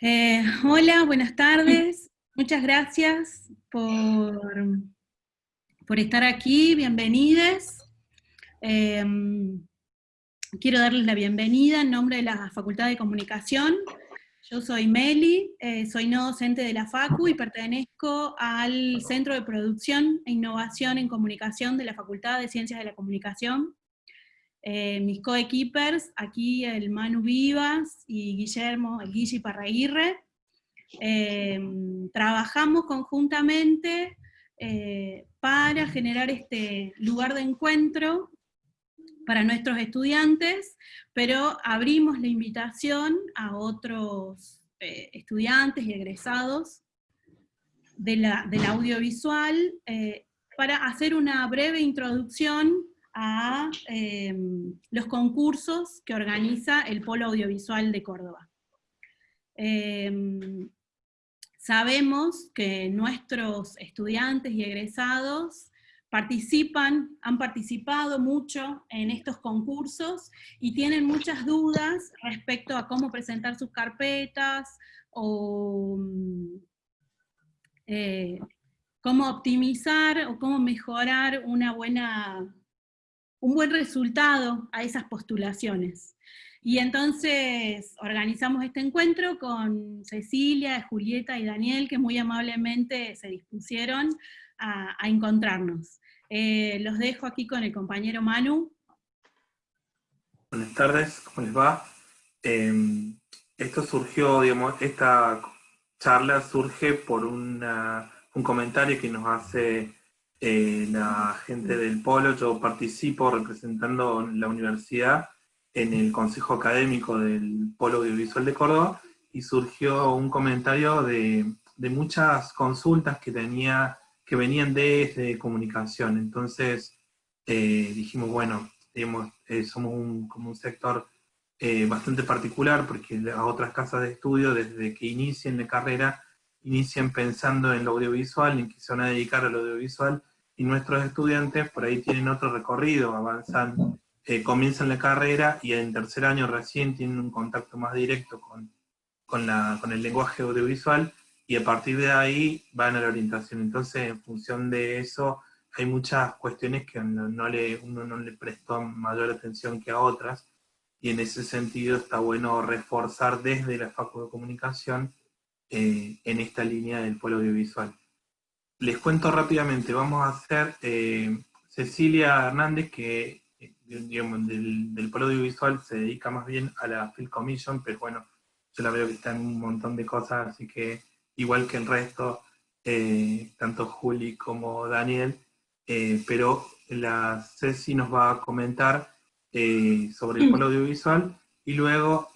Eh, hola, buenas tardes. Muchas gracias por, por estar aquí, bienvenidos. Em, quiero darles la bienvenida en nombre de la Facultad de Comunicación. Yo soy Meli, eh, soy no docente de la FACU y pertenezco al Centro de Producción e Innovación en Comunicación de la Facultad de Ciencias de la Comunicación. Eh, mis coequippers, aquí el Manu Vivas y Guillermo, el Guille Parraguirre, eh, trabajamos conjuntamente eh, para generar este lugar de encuentro para nuestros estudiantes, pero abrimos la invitación a otros estudiantes y egresados de la, del audiovisual para hacer una breve introducción a em, los concursos que organiza el Polo Audiovisual de Córdoba. Em, sabemos que nuestros estudiantes y egresados participan, han participado mucho en estos concursos y tienen muchas dudas respecto a cómo presentar sus carpetas o eh, cómo optimizar o cómo mejorar una buena un buen resultado a esas postulaciones. Y entonces organizamos este encuentro con Cecilia, Julieta y Daniel, que muy amablemente se dispusieron a, encontrarnos. Eh, los dejo aquí con el compañero Manu. Buenas tardes, ¿cómo les va? Em, esto surgió, digamos, esta charla surge por un comentario que nos hace eh, la gente del Polo, yo participo representando la universidad en el Consejo Académico del Polo Audiovisual de Córdoba, y surgió un comentario de, muchas consultas que, tenía, que venían desde comunicación. Entonces eh, dijimos, bueno, eh, somos un, como un sector bastante particular, porque las otras casas de estudio, desde que inician la carrera, inician pensando en lo audiovisual, en que se van a dedicar al audiovisual, y nuestros estudiantes por ahí tienen otro recorrido, avanzan, eh, comienzan la carrera y en tercer año recién tienen un contacto más directo con, con, la, con el lenguaje audiovisual, y a partir de ahí van a la orientación. Entonces, en función de eso, hay muchas cuestiones que no, le, uno no le prestó mayor atención que a otras, y en ese sentido está bueno reforzar desde la Facultad de Comunicación eh, en esta línea del polo audiovisual. Les cuento rápidamente, vamos a hacer eh, Cecilia Hernández, que eh, del, del polo audiovisual se dedica más bien a la Film Commission, pero bueno, yo la veo que está en un montón de cosas, así que igual que el resto, eh, tanto Juli como Daniel, pero la Ceci nos va a comentar sobre el polo audiovisual, y luego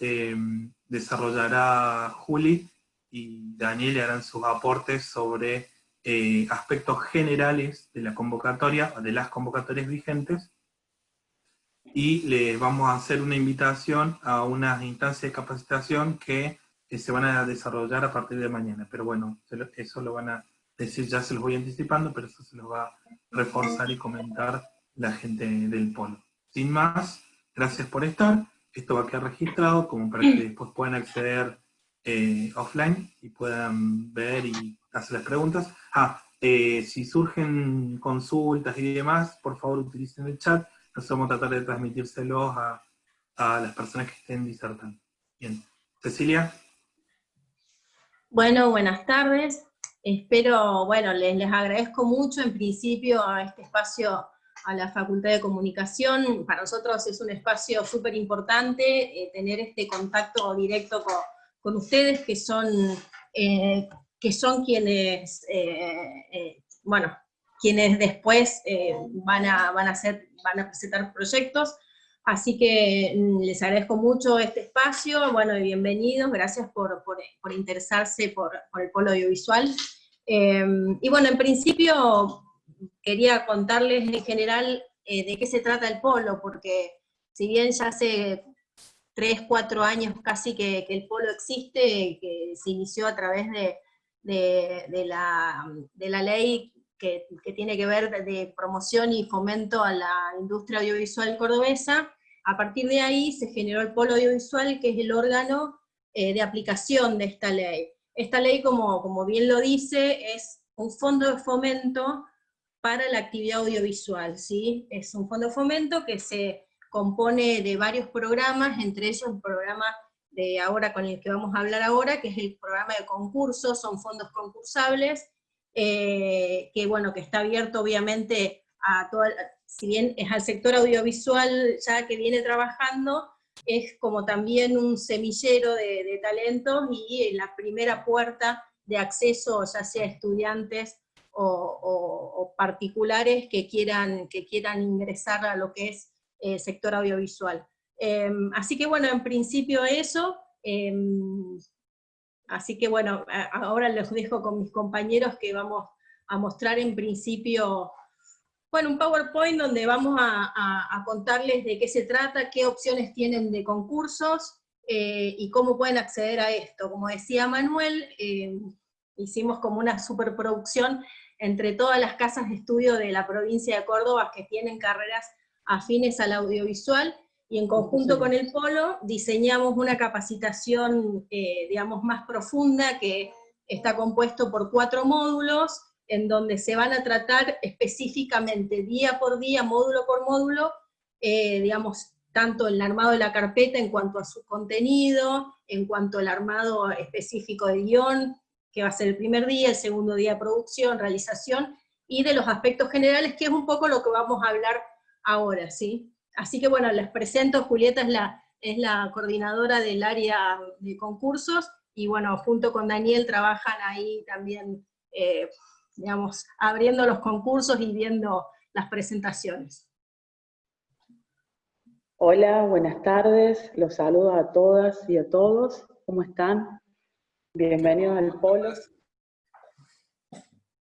desarrollará Juli y Daniel harán sus aportes sobre eh, aspectos generales de la convocatoria, de las convocatorias vigentes, y les vamos a hacer una invitación a unas instancias de capacitación que se van a desarrollar a partir de mañana. Pero bueno, eso lo van a decir, ya se los voy anticipando, pero eso se los va a reforzar y comentar la gente del polo. Sin más, gracias por estar. Esto va a quedar registrado como para que después puedan acceder eh, offline y puedan ver y hacer las preguntas. Ah, eh, si surgen consultas y demás, por favor utilicen el chat, nosotros vamos a tratar de transmitírselos a, las personas que estén disertando. Bien, Cecilia. Bueno, buenas tardes. Espero, bueno, les, les agradezco mucho en principio a este espacio a la Facultad de Comunicación. Para nosotros es un espacio súper importante eh, tener este contacto directo con, con ustedes, que son eh, que son quienes, eh, eh, bueno, quienes después eh, van, a, van, a hacer, van a presentar proyectos, así que mm, les agradezco mucho este espacio, bueno, y bienvenidos, gracias por, por, interesarse por, por, el polo audiovisual. y bueno, en principio quería contarles en general de qué se trata el polo, porque si bien ya hace tres, cuatro años casi que, que el polo existe, que se inició a través de, de, la, de la, ley que, que, tiene que ver de promoción y fomento a la industria audiovisual cordobesa, a partir de ahí se generó el Polo Audiovisual, que es el órgano de aplicación de esta ley. Esta ley, como, como bien lo dice, es un fondo de fomento para la actividad audiovisual, ¿sí? Es un fondo de fomento que se compone de varios programas, entre ellos un programa de ahora con el que vamos a hablar ahora, que es el programa de concursos, son fondos concursables, eh, que bueno, que está abierto obviamente a todo, si bien es al sector audiovisual ya que viene trabajando, es como también un semillero de, talentos y la primera puerta de acceso, ya sea estudiantes o, particulares que quieran, que quieran ingresar a lo que es el sector audiovisual. Em, así que bueno, en principio eso, em, así que bueno, ahora les dejo con mis compañeros que vamos a mostrar en principio, bueno, un PowerPoint donde vamos a, contarles de qué se trata, qué opciones tienen de concursos, eh, y cómo pueden acceder a esto. Como decía Manuel, em, hicimos como una superproducción entre todas las casas de estudio de la provincia de Córdoba que tienen carreras afines al audiovisual, y en conjunto con el Polo diseñamos una capacitación, eh, digamos, más profunda, que está compuesto por cuatro módulos, en donde se van a tratar específicamente, día por día, módulo por módulo, eh, digamos, tanto el armado de la carpeta en cuanto a su contenido, en cuanto al armado específico de guion, que va a ser el primer día, el segundo día de producción, realización, y de los aspectos generales, que es un poco lo que vamos a hablar ahora, ¿sí? Así que bueno, les presento, Julieta es la, es la coordinadora del área de concursos, y bueno, junto con Daniel trabajan ahí también, eh, digamos, abriendo los concursos y viendo las presentaciones. Hola, buenas tardes, los saludo a todas y a todos, ¿cómo están? Bienvenidos al Polo.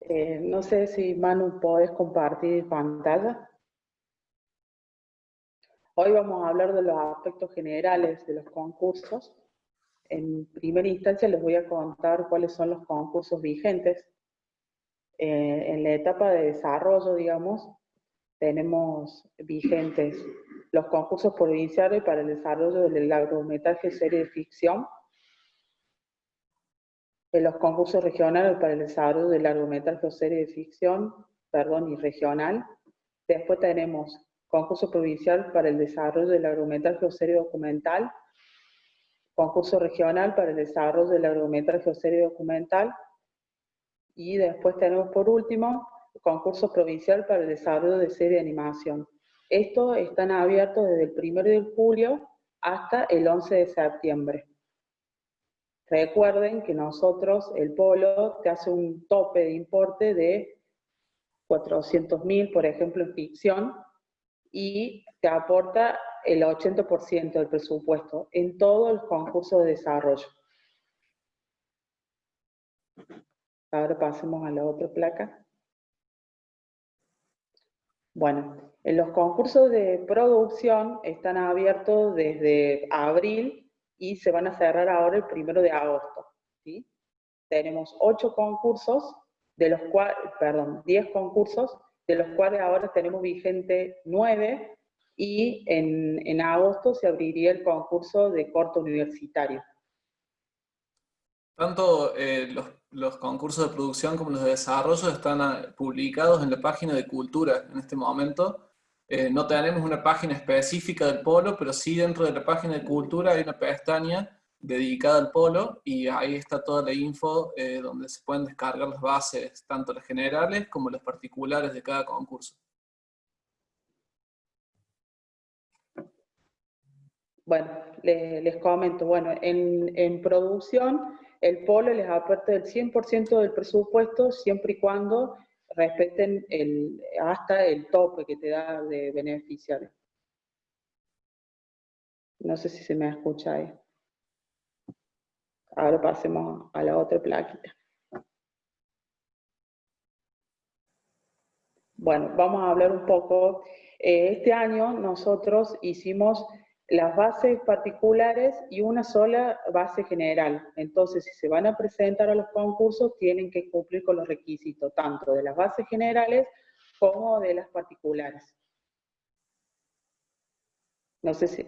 Eh, no sé si Manu podés compartir pantalla. Hoy vamos a hablar de los aspectos generales de los concursos. En primera instancia les voy a contar cuáles son los concursos vigentes. Eh, en la etapa de desarrollo, digamos, tenemos vigentes los concursos provinciales para el desarrollo del largometraje serie de ficción, los concursos regionales para el desarrollo del largometraje serie de ficción, perdón, y regional. Después tenemos concurso provincial para el desarrollo del largometraje serie documental, concurso regional para el desarrollo del largometraje serie documental, y después tenemos por último concurso provincial para el desarrollo de serie de animación. Estos están abiertos desde el 1 de julio hasta el 11 de septiembre. Recuerden que nosotros, el Polo, te hace un tope de importe de 400.000, por ejemplo, en ficción, y te aporta el 80% del presupuesto en todo el concurso de desarrollo. Ahora pasemos a la otra placa. Bueno, en los concursos de producción están abiertos desde abril y se van a cerrar ahora el primero de agosto. ¿sí? Tenemos ocho concursos, de los cuales, perdón, 10 concursos, de los cuales ahora tenemos vigente nueve, y en, agosto se abriría el concurso de corto universitario. Tanto eh, los, concursos de producción como los de desarrollo están ah, publicados en la página de Cultura en este momento. Eh, no tenemos una página específica del polo, pero sí dentro de la página de Cultura hay una pestaña dedicada al polo y ahí está toda la info eh, donde se pueden descargar las bases, tanto las generales como las particulares de cada concurso. Bueno, les, comento, bueno, en, producción el polo les aporta el 100% del presupuesto siempre y cuando respeten hasta el tope que te da de beneficiarios. No sé si se me escucha ahí. Ahora pasemos a la otra plaquita. Bueno, vamos a hablar un poco. Eh, este año nosotros hicimos las bases particulares y una sola base general. Entonces, si se van a presentar a los concursos, tienen que cumplir con los requisitos, tanto de las bases generales como de las particulares. No sé si...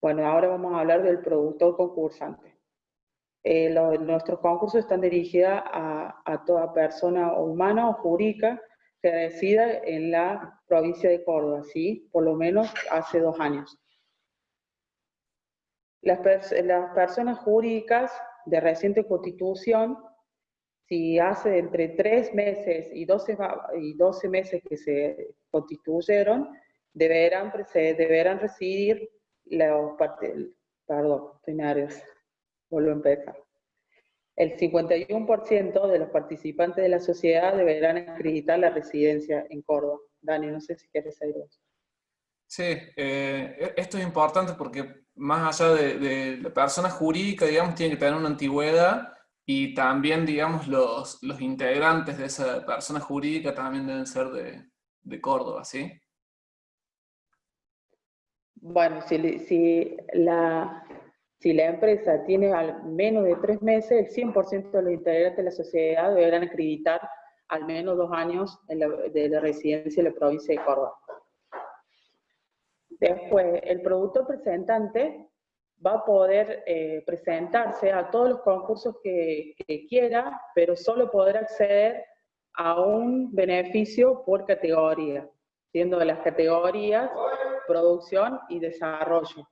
Bueno, ahora vamos a hablar del productor concursante. Eh, nuestros concursos están dirigidos a, a, toda persona humana o jurídica que resida en la provincia de Córdoba, ¿sí? Por lo menos hace dos años. Las, las personas jurídicas de reciente constitución, si hace entre tres meses y 12, y 12 meses que se constituyeron, deberán, deberán residir los, perdón, estoy vuelvo a empezar. El 51% de los participantes de la sociedad deberán acreditar la residencia en Córdoba. Dani, no sé si quieres decir algo. Sí, eh, e-, esto es importante porque más allá de, la persona jurídica, digamos, tiene que tener una antigüedad y también, digamos, los, los integrantes de esa persona jurídica también deben ser de, de Córdoba, ¿sí? Bueno, si, si, la, si la empresa tiene al menos de tres meses, el 100% de los integrantes de la sociedad deberán acreditar al menos dos años de residencia en la provincia de Córdoba. Después, el productor presentante va a poder eh, presentarse a todos los concursos que, quiera, pero solo poder acceder a un beneficio por categoría, siendo las categorías producción y desarrollo.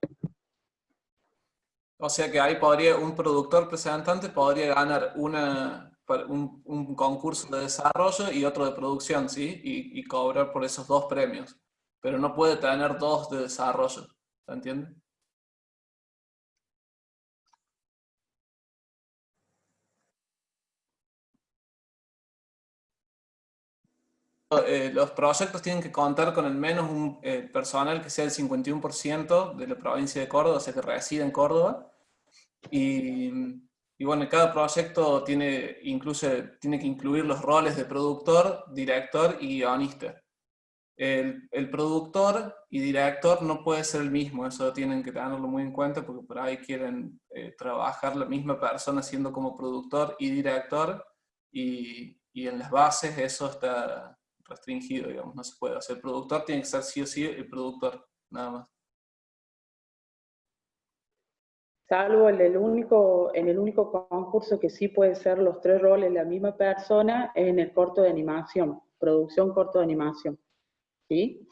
O sea que ahí podría, un productor presentante podría ganar una, un, concurso de desarrollo y otro de producción, ¿sí? Y, y cobrar por esos dos premios pero no puede tener dos de desarrollo. ¿Se entiende? Eh, los proyectos tienen que contar con al menos un eh, personal que sea el 51% de la provincia de Córdoba, o sea que reside en Córdoba. Y, y bueno, cada proyecto tiene, incluso, tiene que incluir los roles de productor, director y guionista el, productor y director no puede ser el mismo, eso tienen que tenerlo muy en cuenta porque por ahí quieren eh, trabajar la misma persona siendo como productor y director y, y, en las bases eso está restringido, digamos, no se puede hacer. El productor tiene que ser sí o sí el productor, nada más. Salvo en el único, en el único concurso que sí puede ser los tres roles la misma persona, es en el corto de animación, producción corto de animación. ¿sí?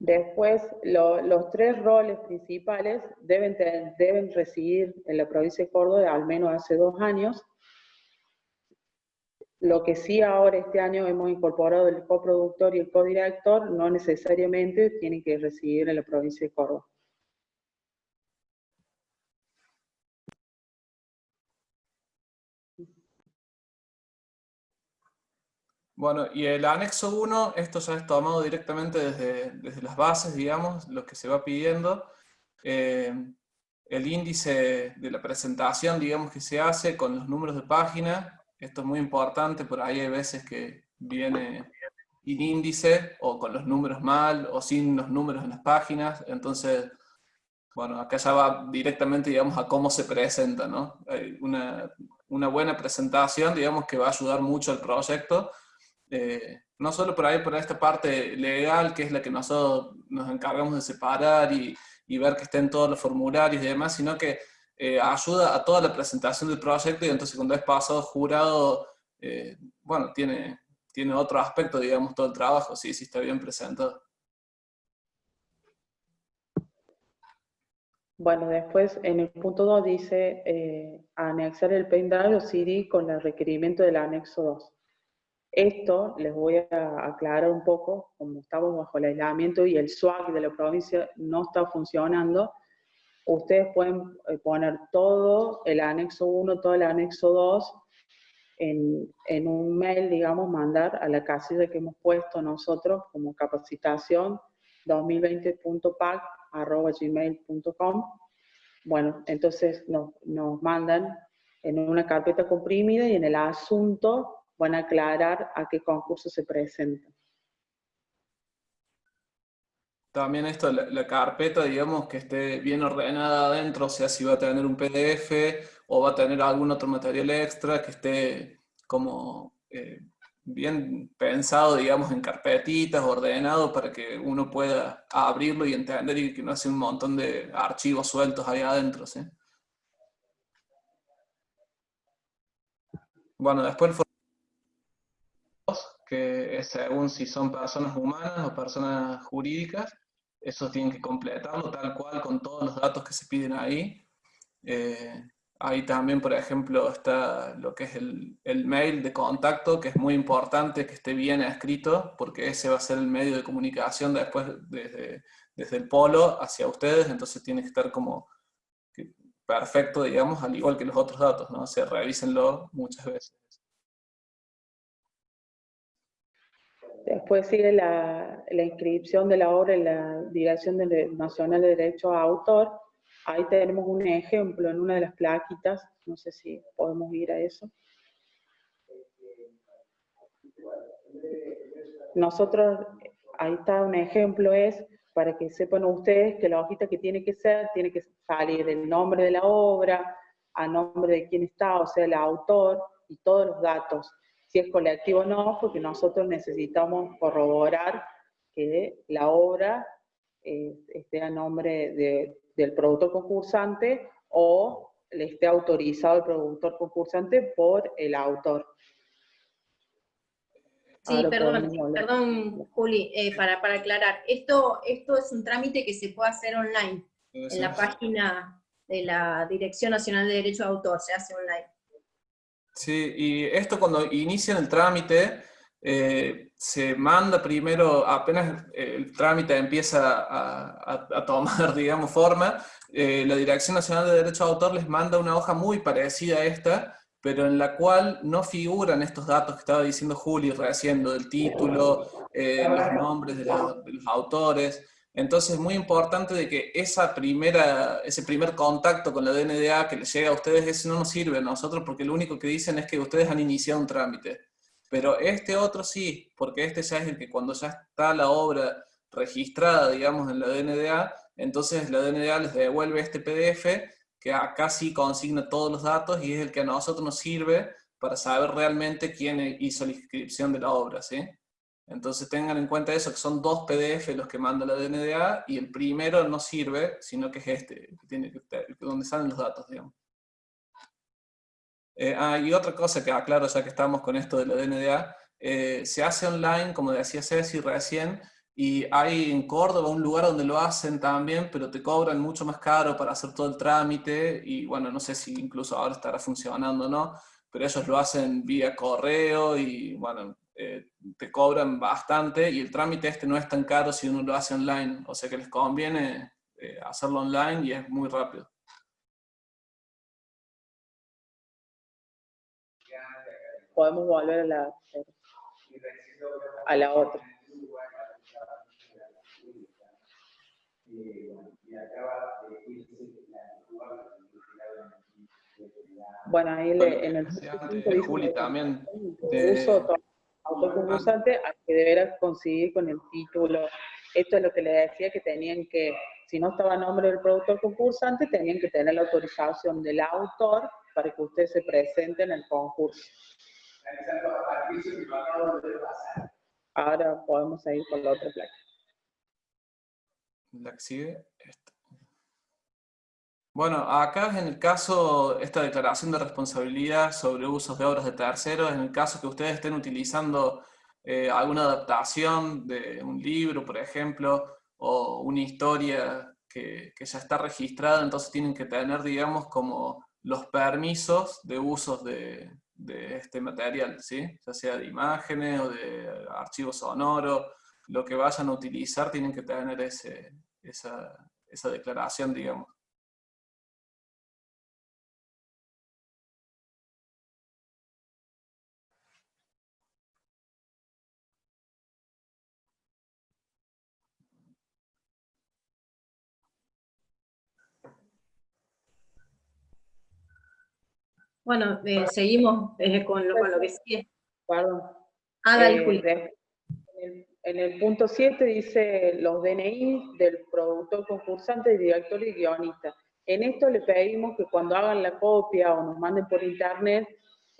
Después, los tres roles principales deben, deben residir en la provincia de Córdoba al menos hace dos años. Lo que sí ahora este año hemos incorporado el coproductor y el codirector, no necesariamente tienen que residir en la provincia de Córdoba. Bueno, y el anexo 1, esto ya es tomado directamente desde, desde las bases, digamos, lo que se va pidiendo. Eh, el índice de la presentación, digamos, que se hace con los números de página, esto es muy importante, por ahí hay veces que viene sin índice, o con los números mal, o sin los números en las páginas, entonces, bueno, acá ya va directamente, digamos, a cómo se presenta, ¿no? una, una buena presentación, digamos, que va a ayudar mucho al proyecto, eh, no solo por ahí, por esta parte legal, que es la que nosotros nos encargamos de separar y, ver que estén todos los formularios y demás, sino que eh, ayuda a toda la presentación del proyecto y entonces cuando es pasado jurado, eh, bueno, tiene, tiene otro aspecto, digamos, todo el trabajo, sí, sí está bien presentado. Bueno, después en el punto 2 dice anexar el pendrive o CD con el requerimiento del anexo 2. Esto les voy a aclarar un poco, como estamos bajo el aislamiento y el SWAG de la provincia no está funcionando, ustedes pueden eh, poner todo el anexo 1, todo el anexo 2 en, un mail, digamos, mandar a la casilla que hemos puesto nosotros como capacitación 2020.pac.gmail.com Bueno, entonces nos, nos mandan en una carpeta comprimida y en el asunto van a aclarar a qué concurso se presenta. También esto, la, carpeta, digamos, que esté bien ordenada adentro, o sea, si va a tener un PDF o va a tener algún otro material extra que esté como eh, bien pensado, digamos, en carpetitas, ordenado, para que uno pueda abrirlo y entender y que no hace un montón de archivos sueltos ahí adentro, ¿sí? Bueno, después el que es según si son personas humanas o personas jurídicas, eso tienen que completarlo tal cual con todos los datos que se piden ahí. Eh, ahí también, por ejemplo, está lo que es el, el, mail de contacto, que es muy importante que esté bien escrito, porque ese va a ser el medio de comunicación después desde, desde el polo hacia ustedes, entonces tiene que estar como perfecto, digamos, al igual que los otros datos, ¿no? O sea, revísenlo muchas veces. Después sigue la, inscripción de la obra en la Dirección Nacional de Derecho a Autor. Ahí tenemos un ejemplo en una de las plaquitas, no sé si podemos ir a eso. Nosotros, ahí está un ejemplo, es para que sepan ustedes que la hojita que tiene que ser, tiene que salir el nombre de la obra, a nombre de quién está, o sea, el autor, y todos los datos. Si es colectivo o no, porque nosotros necesitamos corroborar que la obra eh, esté a nombre de, del productor concursante o le esté autorizado el productor concursante por el autor. Sí, perdón, perdón, Juli, eh, para, para, aclarar. Esto, esto es un trámite que se puede hacer online, en la página de la Dirección Nacional de Derecho de Autor, se hace online. Sí, y esto cuando inician el trámite, eh, se manda primero, apenas el trámite empieza a, a, tomar, digamos, forma, eh, la Dirección Nacional de Derecho de Autor les manda una hoja muy parecida a esta, pero en la cual no figuran estos datos que estaba diciendo Juli recién, del título, eh, los nombres de, los, de los autores. Entonces es muy importante de que esa primera, ese primer contacto con la DNDA que les llega a ustedes, ese no nos sirve a nosotros porque lo único que dicen es que ustedes han iniciado un trámite. Pero este otro sí, porque este ya es el que cuando ya está la obra registrada, digamos, en la DNDA, entonces la DNDA les devuelve este PDF que acá sí consigna todos los datos y es el que a nosotros nos sirve para saber realmente quién hizo la inscripción de la obra, ¿sí? Entonces tengan en cuenta eso, que son dos PDF los que manda la DNDA, y el primero no sirve, sino que es este, donde salen los datos, digamos. Eh, ah, y otra cosa que aclaro, ya que estamos con esto de la DNDA, eh, se hace online, como decía Ceci recién, y hay en Córdoba un lugar donde lo hacen también, pero te cobran mucho más caro para hacer todo el trámite, y bueno, no sé si incluso ahora estará funcionando o no, pero ellos lo hacen vía correo, y bueno, eh, te cobran bastante, y el trámite este no es tan caro si uno lo hace online, o sea que les conviene eh, hacerlo online y es muy rápido. Podemos volver a la, a la otra. Bueno, ahí le, en el Juli también. De... Uso autoconcursante al que deberás conseguir con el título. Esto es lo que le decía que tenían que, si no estaba a nombre del productor concursante, tenían que tener la autorización del autor para que usted se presente en el concurso. Ahora podemos seguir con la otra placa. La esta. Bueno, acá en el caso, esta declaración de responsabilidad sobre usos de obras de terceros, en el caso que ustedes estén utilizando eh, alguna adaptación de un libro, por ejemplo, o una historia que, que, ya está registrada, entonces tienen que tener, digamos, como los permisos de usos de, de este material, ¿sí? ya sea de imágenes o de archivos sonoros, lo que vayan a utilizar tienen que tener ese, esa, esa declaración, digamos. Bueno, eh, seguimos eh, con, lo, con, lo, que sigue. Perdón. Ah, eh, en el punto 7 dice los DNI del productor concursante, director y guionista. En esto le pedimos que cuando hagan la copia o nos manden por internet,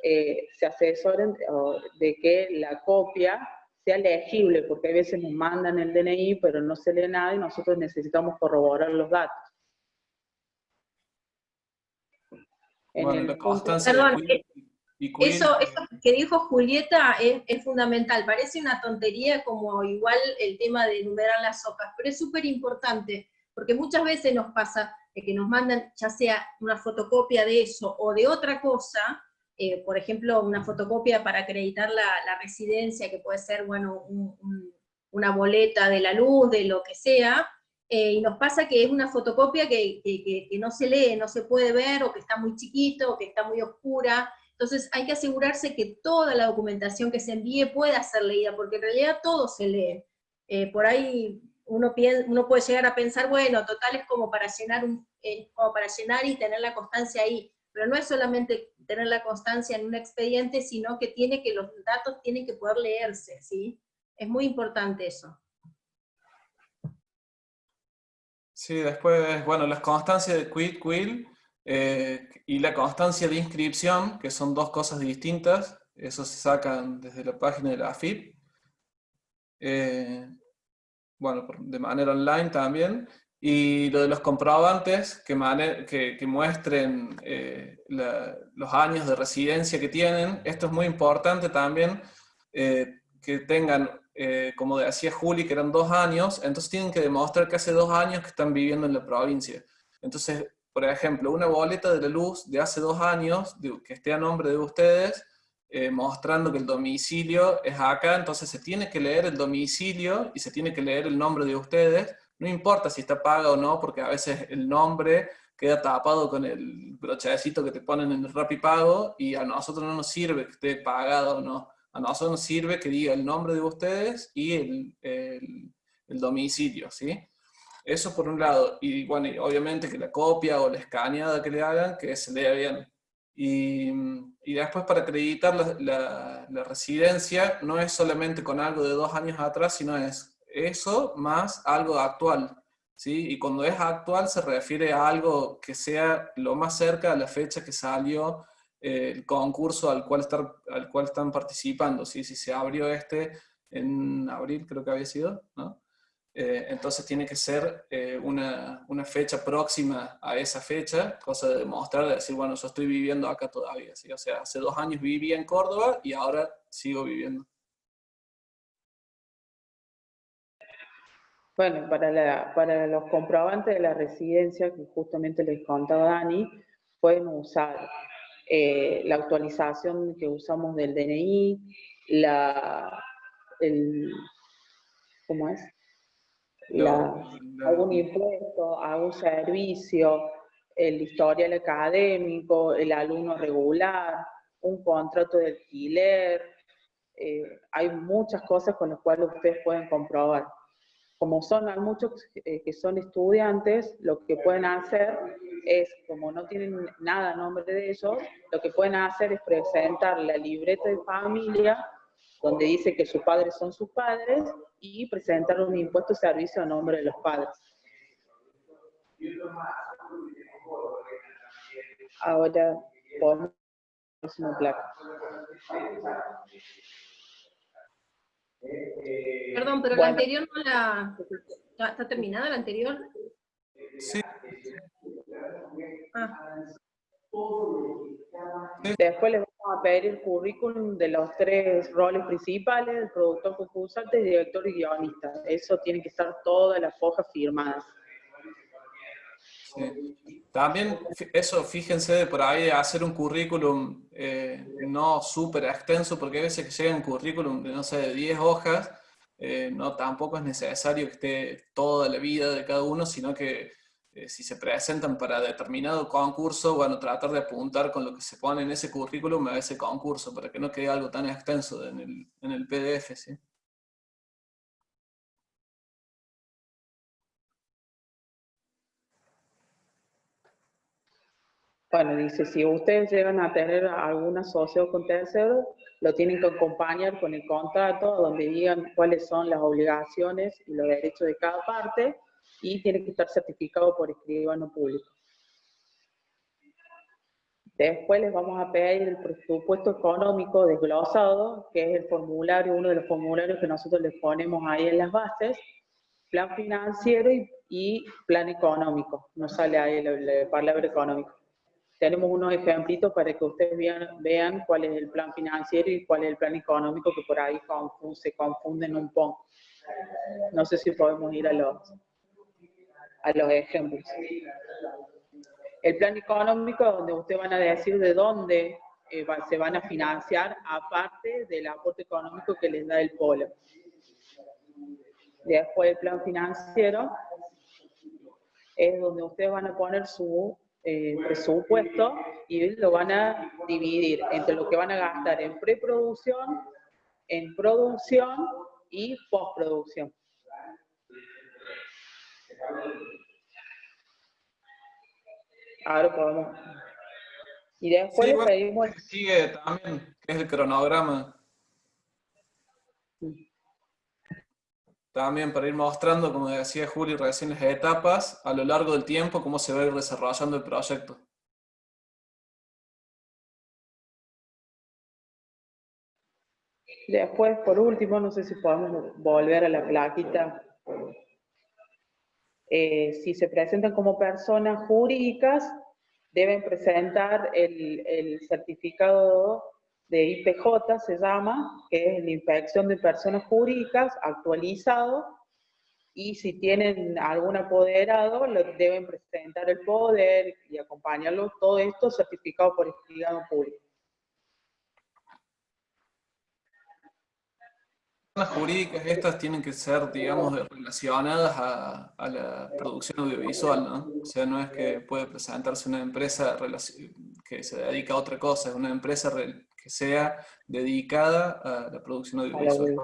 eh, se asesoren de que la copia sea legible, porque a veces nos mandan el DNI, pero no se lee nada y nosotros necesitamos corroborar los datos. Perdón, eso, eso, que dijo Julieta es, fundamental. Parece una tontería como igual el tema de enumerar las hojas, pero es súper importante, porque muchas veces nos pasa que nos mandan ya sea una fotocopia de eso o de otra cosa, eh, por ejemplo, una fotocopia para acreditar la, residencia, que puede ser, bueno, una boleta de la luz, de lo que sea, eh, y nos pasa que es una fotocopia que, no se lee, no se puede ver, o que está muy chiquito, o que está muy oscura, entonces hay que asegurarse que toda la documentación que se envíe pueda ser leída, porque en realidad todo se lee. Eh, por ahí uno, uno puede llegar a pensar, bueno, total es como para llenar, un, como para llenar y tener la constancia ahí, pero no es solamente tener la constancia en un expediente, sino que tiene que los datos tienen que poder leerse, ¿sí? Es muy importante eso. Sí, después, bueno, las constancias de quit, quill eh, y la constancia de inscripción, que son dos cosas distintas, eso se sacan desde la página de la AFIP. Eh, bueno, de manera online también, y lo de los comprobantes que, muestren eh, los años de residencia que tienen, esto es muy importante también, que tengan, eh, como decía Juli, que eran dos años, entonces tienen que demostrar que hace dos años que están viviendo en la provincia. Entonces, por ejemplo, una boleta de la luz de hace dos años, que esté a nombre de ustedes, mostrando que el domicilio es acá, entonces se tiene que leer el domicilio y se tiene que leer el nombre de ustedes, no importa si está paga o no, porque a veces el nombre queda tapado con el brochecito que te ponen en el Rapipago y a nosotros no nos sirve que esté pagado o no. A nosotros nos sirve que diga el nombre de ustedes y el, el, domicilio, ¿sí? Eso por un lado. Y bueno, obviamente que la copia o la escaneada que le hagan, que se lea bien. Y, y después para acreditar la, la, la, residencia no es solamente con algo de dos años atrás, sino es eso más algo actual. ¿sí? Y cuando es actual se refiere a algo que sea lo más cerca a la fecha que salió el concurso al cual, estar, al cual están participando. ¿sí? Si se abrió este en abril, creo que había sido. Eh, entonces tiene que ser eh, una, una, fecha próxima a esa fecha, cosa de demostrar, de decir, bueno, yo estoy viviendo acá todavía, o sea, hace dos años vivía en Córdoba y ahora sigo viviendo. Bueno, para, para los comprobantes de la residencia, que justamente les contaba Dani, pueden usar eh, la actualización que usamos del DNI, la, el, ¿cómo es? algún impuesto, algún servicio, el historial académico, el alumno regular, un contrato de alquiler, eh, hay muchas cosas con las cuales ustedes pueden comprobar como son, muchos eh, que son estudiantes, lo que pueden hacer es, como no tienen nada a nombre de ellos, lo que pueden hacer es presentar la libreta de familia, donde dice que sus padres son sus padres, y presentar un impuesto servicio a nombre de los padres. Ahora, por próxima placa. Perdón, pero la anterior no la... ¿Está, terminada la anterior? Sí. Ah. Después les vamos a pedir el currículum de los tres roles principales, el productor concursante, el director y guionista. Eso tiene que estar todas las hojas firmadas. También eso, fíjense por ahí hacer un currículum eh, no súper extenso, porque a veces que llega un currículum de, no sé, de 10 hojas, eh, no tampoco es necesario que esté toda la vida de cada uno, sino que eh, si se presentan para determinado concurso, bueno, tratar de apuntar con lo que se pone en ese currículum a ese concurso, para que no quede algo tan extenso en el, en el PDF, ¿sí? Bueno, dice, si ustedes llegan a tener alguna socio con tercero, lo tienen que acompañar con el contrato donde digan cuáles son las obligaciones y los derechos de cada parte y tiene que estar certificado por escribano público. Después les vamos a pedir el presupuesto económico desglosado, que es el formulario, uno de los formularios que nosotros les ponemos ahí en las bases, plan financiero y, plan económico, no sale ahí la, palabra económico. Tenemos unos ejemplitos para que ustedes vean, cuál es el plan financiero y cuál es el plan económico, que por ahí se confunden un poco. No sé si podemos ir a los, a los ejemplos. El plan económico donde ustedes van a decir de dónde eh, se van a financiar, aparte del aporte económico que les da el polo. Después el plan financiero es donde ustedes van a poner su eh, presupuesto y lo van a dividir entre lo que van a gastar en preproducción, en producción y postproducción. Ahora podemos. Y después sí, le pedimos. Sigue también, que es el cronograma. También para ir mostrando, como decía Juli, recién las etapas a lo largo del tiempo, cómo se va a ir desarrollando el proyecto. Después, por último, no sé si podemos volver a la plaquita eh, si se presentan como personas jurídicas, deben presentar el, certificado de IPJ, se llama, que es la Inspección de Personas Jurídicas, actualizado, y si tienen algún apoderado, lo deben presentar el poder y acompañarlo, todo esto certificado por el público. Jurídicas estas tienen que ser, digamos, relacionadas a, la producción audiovisual, ¿no? O sea, no es que puede presentarse una empresa que se dedica a otra cosa, es una empresa que sea dedicada a la producción audiovisual.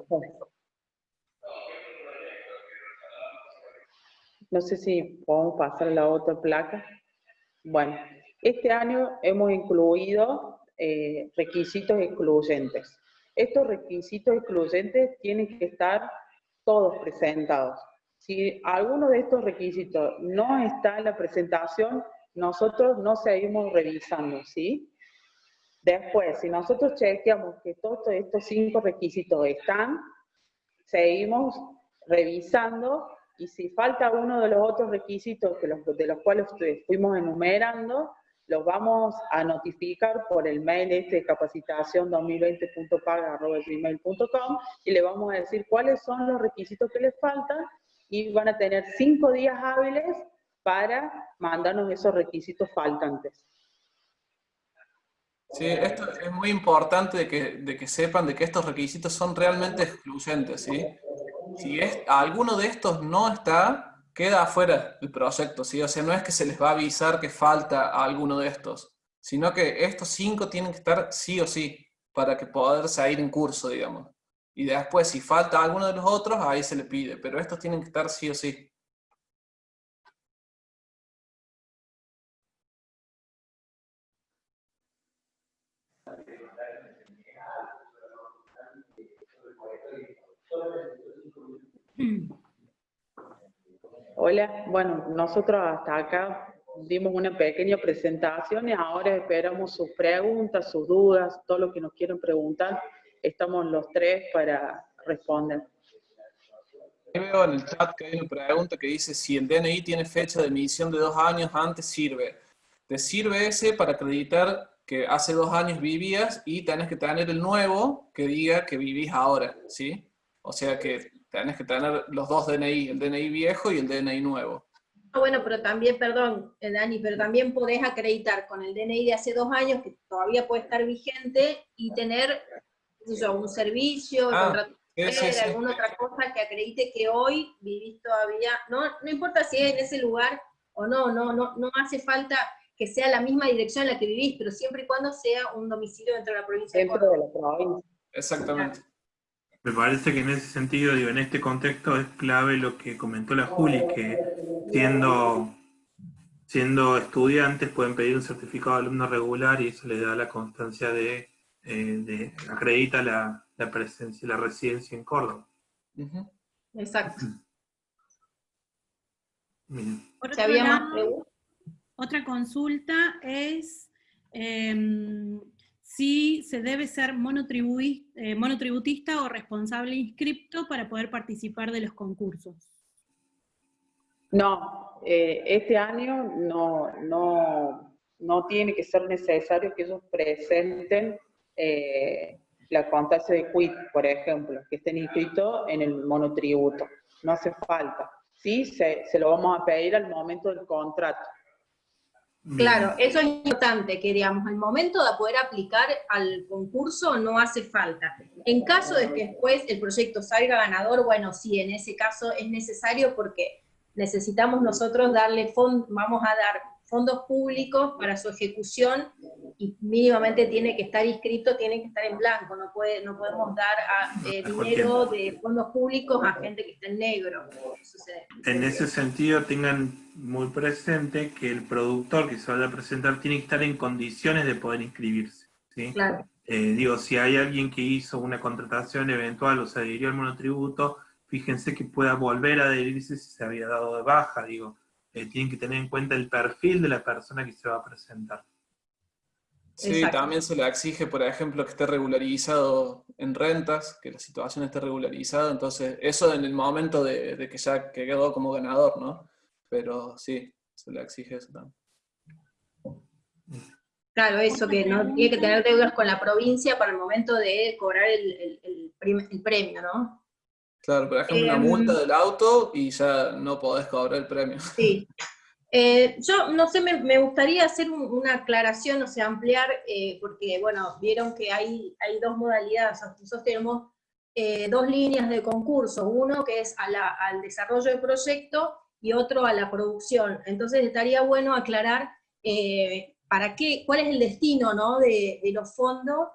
No sé si podemos pasar a la otra placa. Bueno, este año hemos incluido eh, requisitos excluyentes. Estos requisitos excluyentes tienen que estar todos presentados. Si alguno de estos requisitos no está en la presentación, nosotros no seguimos revisando, ¿sí? Después, si nosotros chequeamos que todos estos cinco requisitos están, seguimos revisando y si falta uno de los otros requisitos que los, de los cuales fuimos enumerando, los vamos a notificar por el mail este capacitación 2020.paga.gmail.com y le vamos a decir cuáles son los requisitos que les faltan y van a tener cinco días hábiles para mandarnos esos requisitos faltantes. Sí, esto es muy importante de que, de que sepan de que estos requisitos son realmente excluyentes, ¿sí? Si es, alguno de estos no está, queda afuera el proyecto, ¿sí? O sea, no es que se les va a avisar que falta alguno de estos, sino que estos cinco tienen que estar sí o sí, para que poder salir en curso, digamos. Y después, si falta alguno de los otros, ahí se le pide, pero estos tienen que estar sí o sí. Hola, bueno, nosotros hasta acá dimos una pequeña presentación y ahora esperamos sus preguntas, sus dudas, todo lo que nos quieran preguntar. Estamos los tres para responder. Veo en el chat que hay una pregunta que dice si el DNI tiene fecha de emisión de dos años antes sirve. Te sirve ese para acreditar que hace dos años vivías y tenés que tener el nuevo que diga que vivís ahora, ¿sí? O sea que tenés que tener los dos DNI, el DNI viejo y el DNI nuevo. Ah, bueno, pero también, perdón, eh, Dani, pero también podés acreditar con el DNI de hace dos años, que todavía puede estar vigente, y tener un servicio, ah, alguna otra cosa que acredite que hoy vivís todavía, no, no importa si es en ese lugar o no, no, no, no hace falta que sea la misma dirección en la que vivís, pero siempre y cuando sea un domicilio dentro de la provincia dentro de, la provincia. Exactamente. Me parece que en ese sentido, digo, en este contexto es clave lo que comentó la Juli, que siendo, siendo estudiantes pueden pedir un certificado de alumno regular y eso le da la constancia de, eh, acredita la, presencia, la residencia en Córdoba. Exacto. otra consulta es em, si se debe ser eh, monotributista o responsable inscripto para poder participar de los concursos. No, eh, este año no, no, no, tiene que ser necesario que ellos presenten eh, la constancia de quit, por ejemplo, que estén inscritos en el monotributo. No hace falta. Sí, se, se lo vamos a pedir al momento del contrato. Claro, eso es importante, que digamos, al momento de poder aplicar al concurso no hace falta. En caso de que después el proyecto salga ganador, bueno, sí, en ese caso es necesario porque necesitamos nosotros darle fondos, vamos a dar fondos públicos para su ejecución y mínimamente tiene que estar inscrito, tiene que estar en blanco, no, puede, no podemos dar eh, dinero de fondos públicos a gente que está en negro. En ese sentido tengan muy presente que el productor que se vaya a presentar tiene que estar en condiciones de poder inscribirse. ¿sí? Eh, digo, si hay alguien que hizo una contratación eventual o se adhirió al monotributo, fíjense que pueda volver a adherirse si se había dado de baja, digo, eh, tienen que tener en cuenta el perfil de la persona que se va a presentar. Sí, también se le exige, por ejemplo, que esté regularizado en rentas, que la situación esté regularizada, entonces eso en el momento de, que ya quedó como ganador, ¿no? Pero sí, se le exige eso también. Claro, eso, que no tiene que tener deudas con la provincia para el momento de cobrar el, el premio, ¿no? Claro, por ejemplo, una multa em, del auto y ya no podés cobrar el premio. Sí. Eh, yo, no sé, me, gustaría hacer una aclaración, o sea, ampliar, eh, porque, bueno, vieron que hay, hay dos modalidades, nosotros tenemos eh, dos líneas de concurso, uno que es al desarrollo del proyecto y otro a la producción. Entonces estaría bueno aclarar para qué, cuál es el destino ¿no? de, de los fondos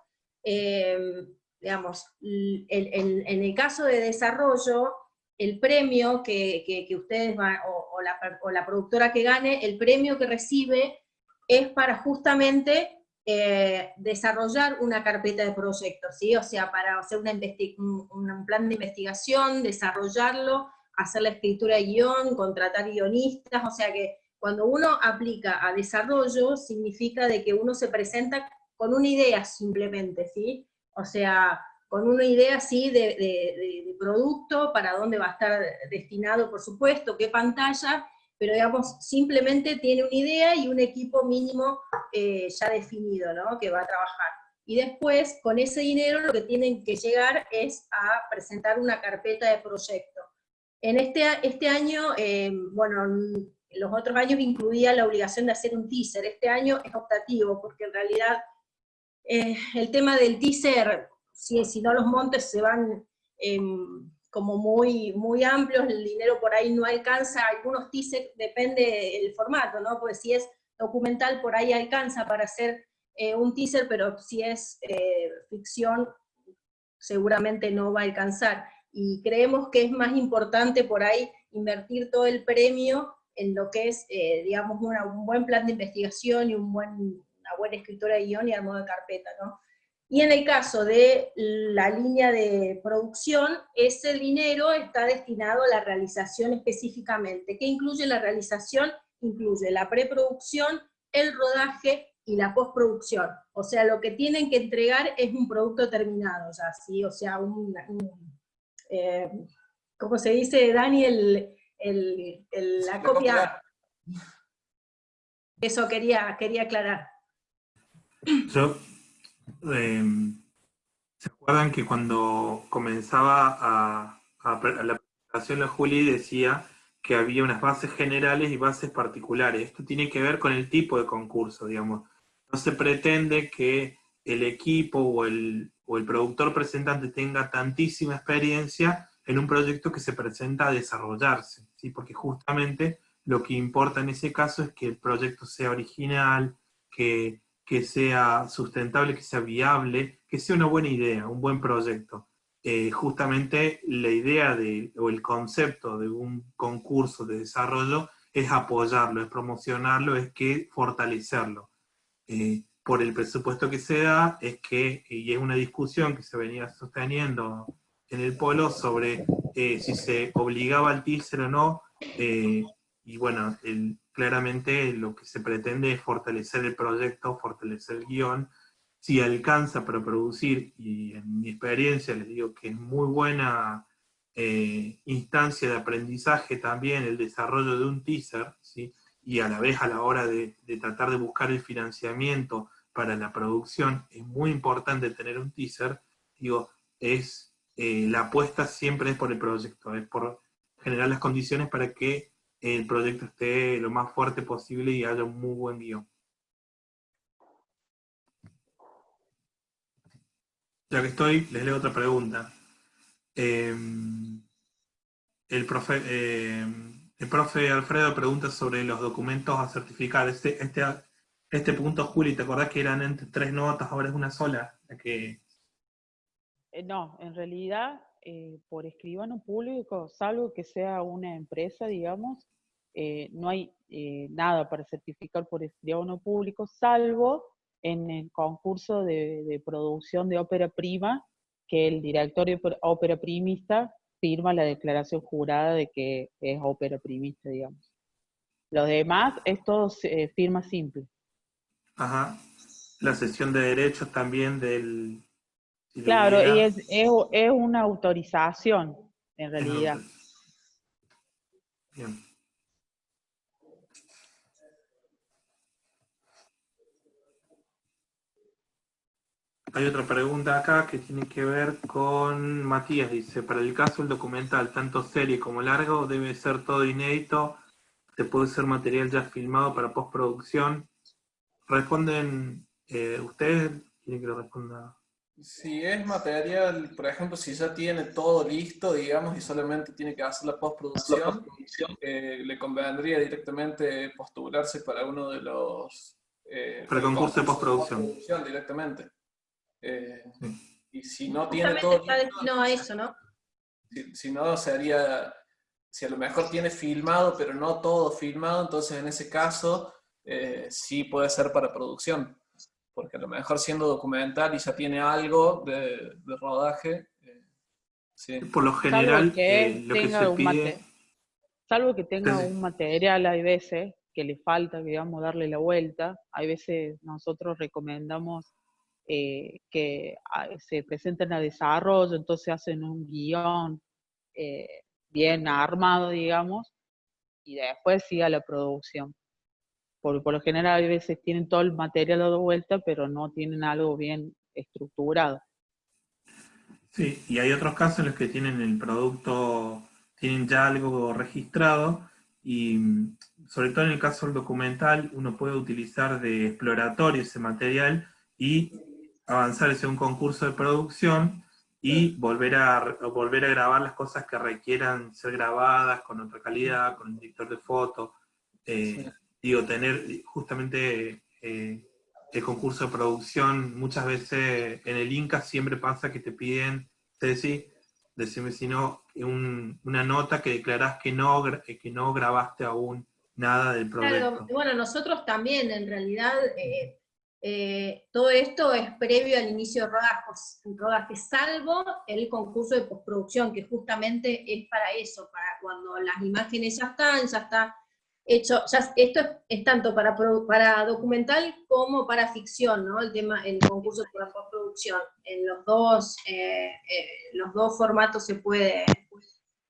digamos, en el caso de desarrollo, el premio que, ustedes van, o, la, productora que gane, el premio que recibe es para justamente eh, desarrollar una carpeta de proyectos, ¿sí? O sea, para hacer una un, un, plan de investigación, desarrollarlo, hacer la escritura de guion, contratar guionistas, o sea que cuando uno aplica a desarrollo, significa de que uno se presenta con una idea simplemente, ¿sí? O sea, con una idea así de, producto, para dónde va a estar destinado, por supuesto, qué pantalla, pero digamos, simplemente tiene una idea y un equipo mínimo eh, ya definido, ¿no? Que va a trabajar. Y después, con ese dinero, lo que tienen que llegar es a presentar una carpeta de proyecto. En este, este año, eh, bueno, los otros años incluía la obligación de hacer un teaser, este año es optativo, porque en realidad eh, el tema del teaser, si, si, no los montes se van em, como muy, muy amplios, el dinero por ahí no alcanza, algunos teasers depende del formato, ¿no? Porque si es documental por ahí alcanza para hacer eh, un teaser, pero si es eh, ficción seguramente no va a alcanzar. Y creemos que es más importante por ahí invertir todo el premio en lo que es, digamos, un buen plan de investigación y un buen buena escritora de guion y armado de carpeta, ¿no? Y en el caso de la línea de producción, ese dinero está destinado a la realización específicamente. ¿Qué incluye la realización? Incluye la preproducción, el rodaje y la postproducción. O sea, lo que tienen que entregar es un producto terminado ya, ¿sí? O sea, un, eh, ¿cómo se dice, Dani? la, copia. Eso quería, quería aclarar. Yo, em, ¿se acuerdan que cuando comenzaba la presentación la Juli decía que había unas bases generales y bases particulares? Esto tiene que ver con el tipo de concurso, digamos. No se pretende que el equipo o el, o el productor presentante tenga tantísima experiencia en un proyecto que se presenta a desarrollarse, ¿sí? porque justamente lo que importa en ese caso es que el proyecto sea original, que que sea sustentable, que sea viable, que sea una buena idea, un buen proyecto. Eh, justamente la idea de, o el concepto de un concurso de desarrollo es apoyarlo, es promocionarlo, es que fortalecerlo. Eh, por el presupuesto que se da, es que, y es una discusión que se venía sosteniendo en el polo sobre eh, si se obligaba al teaser o no, y bueno, el, claramente lo que se pretende es fortalecer el proyecto, fortalecer el guion, si alcanza para producir, y en mi experiencia les digo que es muy buena eh, instancia de aprendizaje también el desarrollo de un teaser, y a la vez a la hora de, tratar de buscar el financiamiento para la producción, es muy importante tener un teaser, digo, es, eh, la apuesta siempre es por el proyecto, es por generar las condiciones para que el proyecto esté lo más fuerte posible y haya un muy buen guion. Ya que estoy, les leo otra pregunta. Em, el, profe, em, el profe Alfredo pregunta sobre los documentos a certificar. Este, este, este punto, Juli, ¿te acordás que eran entre tres notas, ahora es una sola? que... Eh, no, en realidad, eh, por escribano público, salvo que sea una empresa, digamos, eh, no hay nada para certificar por escribano público, salvo en el concurso de, producción de ópera prima, que el director de ópera primista firma la declaración jurada de que es ópera primista, digamos. Lo demás es todo eh, firma simple. Ajá. La sesión de derechos también del... claro, y es, es, es, una autorización, en realidad. Bien. Hay otra pregunta acá que tiene que ver con Matías, dice, para el caso del documental, tanto serie como largo, debe ser todo inédito, te puede ser material ya filmado para postproducción. Responden, eh, ¿ustedes quieren que lo responda? Si es material, por ejemplo, si ya tiene todo listo, digamos, y solamente tiene que hacer la postproducción, eh, le convendría directamente postularse para uno de los... Eh, para el concurso de postproducción. Directamente. Eh, y si no tiene todo... Está destinado a eso, ¿no? Si, no, sería... Si a lo mejor tiene filmado, pero no todo filmado, entonces en ese caso eh, sí puede ser para producción. Porque a lo mejor siendo documental y ya tiene algo de, rodaje, eh, sí. Por lo general, que lo que se pide... Salvo que tenga un material, hay veces que le falta, digamos, darle la vuelta. Hay veces nosotros recomendamos eh, que ah, se presenten a desarrollo, entonces hacen un guion eh, bien armado, digamos, y después siga la producción. Porque por lo general a veces tienen todo el material dado vuelta, pero no tienen algo bien estructurado. Sí, y hay otros casos en los que tienen el producto, tienen ya algo registrado, y mm, sobre todo en el caso del documental, uno puede utilizar de exploratorio ese material y avanzar hacia un concurso de producción y volver a, volver a grabar las cosas que requieran ser grabadas con otra calidad, con un editor de fotos. Eh, digo, tener justamente eh, el concurso de producción, muchas veces en el Inca siempre pasa que te piden, Ceci, decime si no, una nota que declarás que no, que no grabaste aún nada del proyecto. bueno, nosotros también en realidad... Eh, eh, todo esto es previo al inicio de rodajes, rodaje, salvo el concurso de postproducción, que justamente es para eso, para cuando las imágenes ya están, ya está hecho, esto es, tanto para, documental como para ficción, ¿no? El tema, el concurso de postproducción. En los dos, eh, eh, los dos formatos se puede,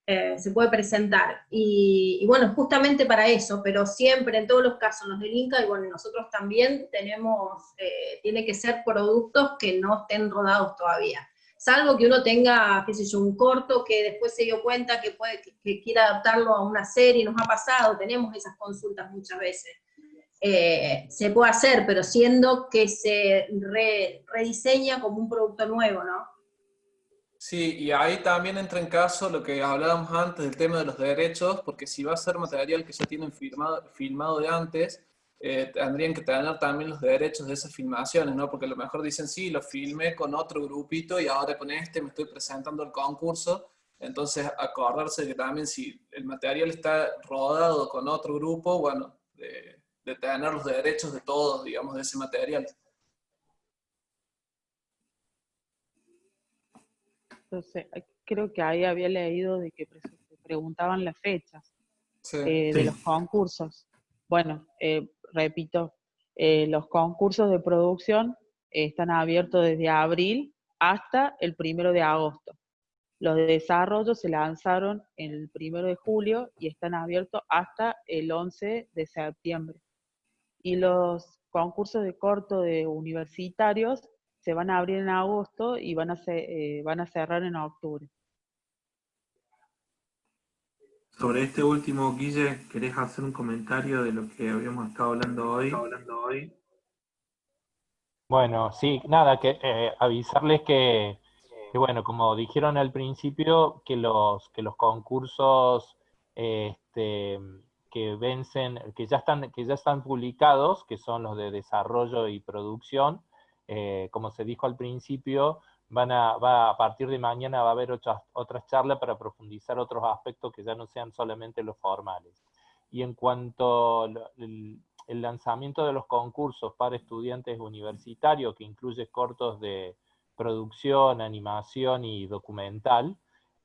eh, se puede presentar. Y, bueno, justamente para eso, pero siempre, en todos los casos, los del Inca, y bueno, nosotros también tenemos, eh, tiene que ser productos que no estén rodados todavía. Salvo que uno tenga, qué sé yo, un corto que después se dio cuenta que, puede, que, quiera adaptarlo a una serie, nos ha pasado, tenemos esas consultas muchas veces. Eh, se puede hacer, pero siendo que se rediseña como un producto nuevo, ¿no? Sí, y ahí también entra en caso lo que hablábamos antes del tema de los derechos, porque si va a ser material que ya tienen firmado, filmado de antes, eh, tendrían que tener también los derechos de esas filmaciones, ¿no? Porque a lo mejor dicen, sí, lo filmé con otro grupito y ahora con este me estoy presentando al concurso, entonces acordarse que también si el material está rodado con otro grupo, bueno, de, de tener los derechos de todos, digamos, de ese material. Entonces, creo que ahí había leído de que preguntaban las fechas eh, de los concursos. bueno, eh, repito, eh, los concursos de producción están abiertos desde abril hasta el primero de agosto. Los de desarrollo se lanzaron el primero de julio y están abiertos hasta el 11 de septiembre. Y los concursos de corto de universitarios se van a abrir en agosto y van a, eh, van a cerrar en octubre. Sobre este último, Guille, ¿querés hacer un comentario de lo que habíamos estado hablando hoy? Bueno, sí, nada, que eh, avisarles que, bueno, como dijeron al principio, que los, que los concursos este, que vencen, que ya, están, que ya están publicados, que son los de desarrollo y producción, eh, como se dijo al principio, van a, a partir de mañana va a haber otras, otras charlas para profundizar otros aspectos que ya no sean solamente los formales. Y en cuanto al el lanzamiento de los concursos para estudiantes universitarios, que incluye cortos de producción, animación y documental,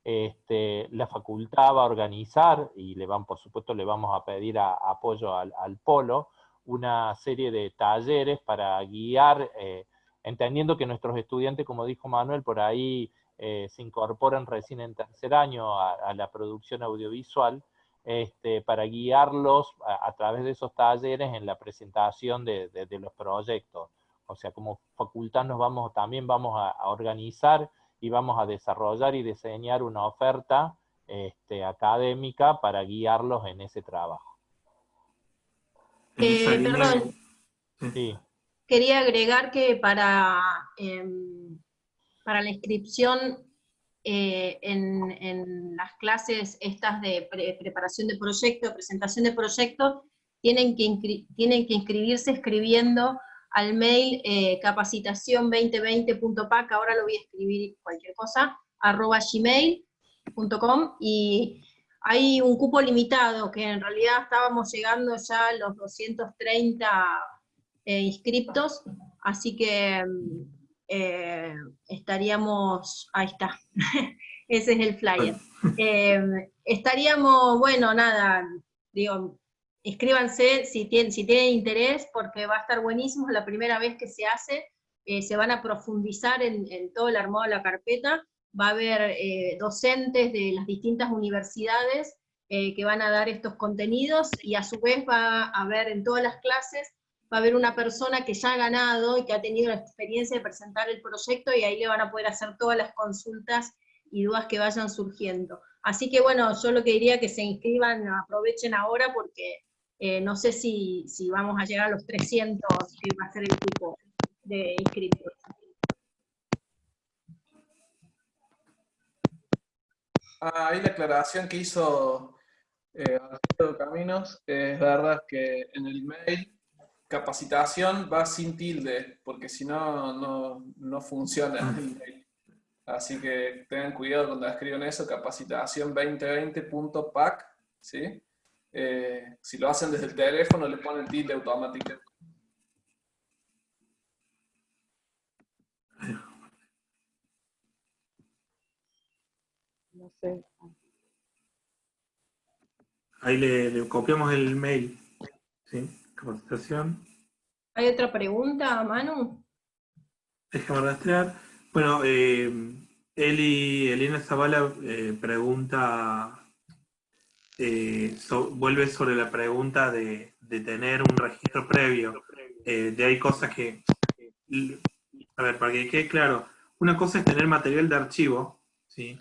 este, la facultad va a organizar, y le van, por supuesto le vamos a pedir apoyo al, polo, una serie de talleres para guiar eh, entendiendo que nuestros estudiantes, como dijo Manuel, por ahí eh, se incorporan recién en tercer año a, la producción audiovisual, este, para guiarlos a, través de esos talleres en la presentación de, los proyectos. O sea, como facultad nos vamos, también vamos a, organizar y vamos a desarrollar y diseñar una oferta este, académica para guiarlos en ese trabajo. Eh, perdón. Sí. Quería agregar que para, em, para la inscripción eh, en, las clases estas de preparación de proyecto, presentación de proyecto, tienen que, tienen que inscribirse escribiendo al mail eh, capacitación2020.pac, ahora lo voy a escribir cualquier cosa, arroba gmail.com, y hay un cupo limitado, que en realidad estábamos llegando ya a los 230 eh, inscriptos, así que eh, estaríamos, ahí está, ese es el flyer. Eh, estaríamos, bueno, nada, digo, inscríbanse si tienen, si tienen interés, porque va a estar buenísimo, es la primera vez que se hace, se van a profundizar en, todo el armado de la carpeta, va a haber docentes de las distintas universidades que van a dar estos contenidos, y a su vez va a haber en todas las clases va a haber una persona que ya ha ganado y que ha tenido la experiencia de presentar el proyecto y ahí le van a poder hacer todas las consultas y dudas que vayan surgiendo. Así que bueno, yo lo que diría que se inscriban, aprovechen ahora porque eh, no sé si, vamos a llegar a los 300 que va a ser el grupo de inscritos. Ah, ahí la aclaración que hizo eh, Caminos, es verdad que en el mail capacitación va sin tilde, porque si no, no, funciona el mail. Así que tengan cuidado cuando escriban eso, capacitación 2020.pac, ¿sí? Eh, si lo hacen desde el teléfono, le ponen tilde automático. No sé. Ahí le, le copiamos el mail. ¿sí? Capacitación. ¿Hay otra pregunta, Manu? Déjame rastrear. Bueno, eh, Eli, Elena Zavala eh, pregunta, eh, vuelve sobre la pregunta de, tener un registro previo. Eh, de hay cosas que, a ver, para que quede claro, una cosa es tener material de archivo, ¿sí?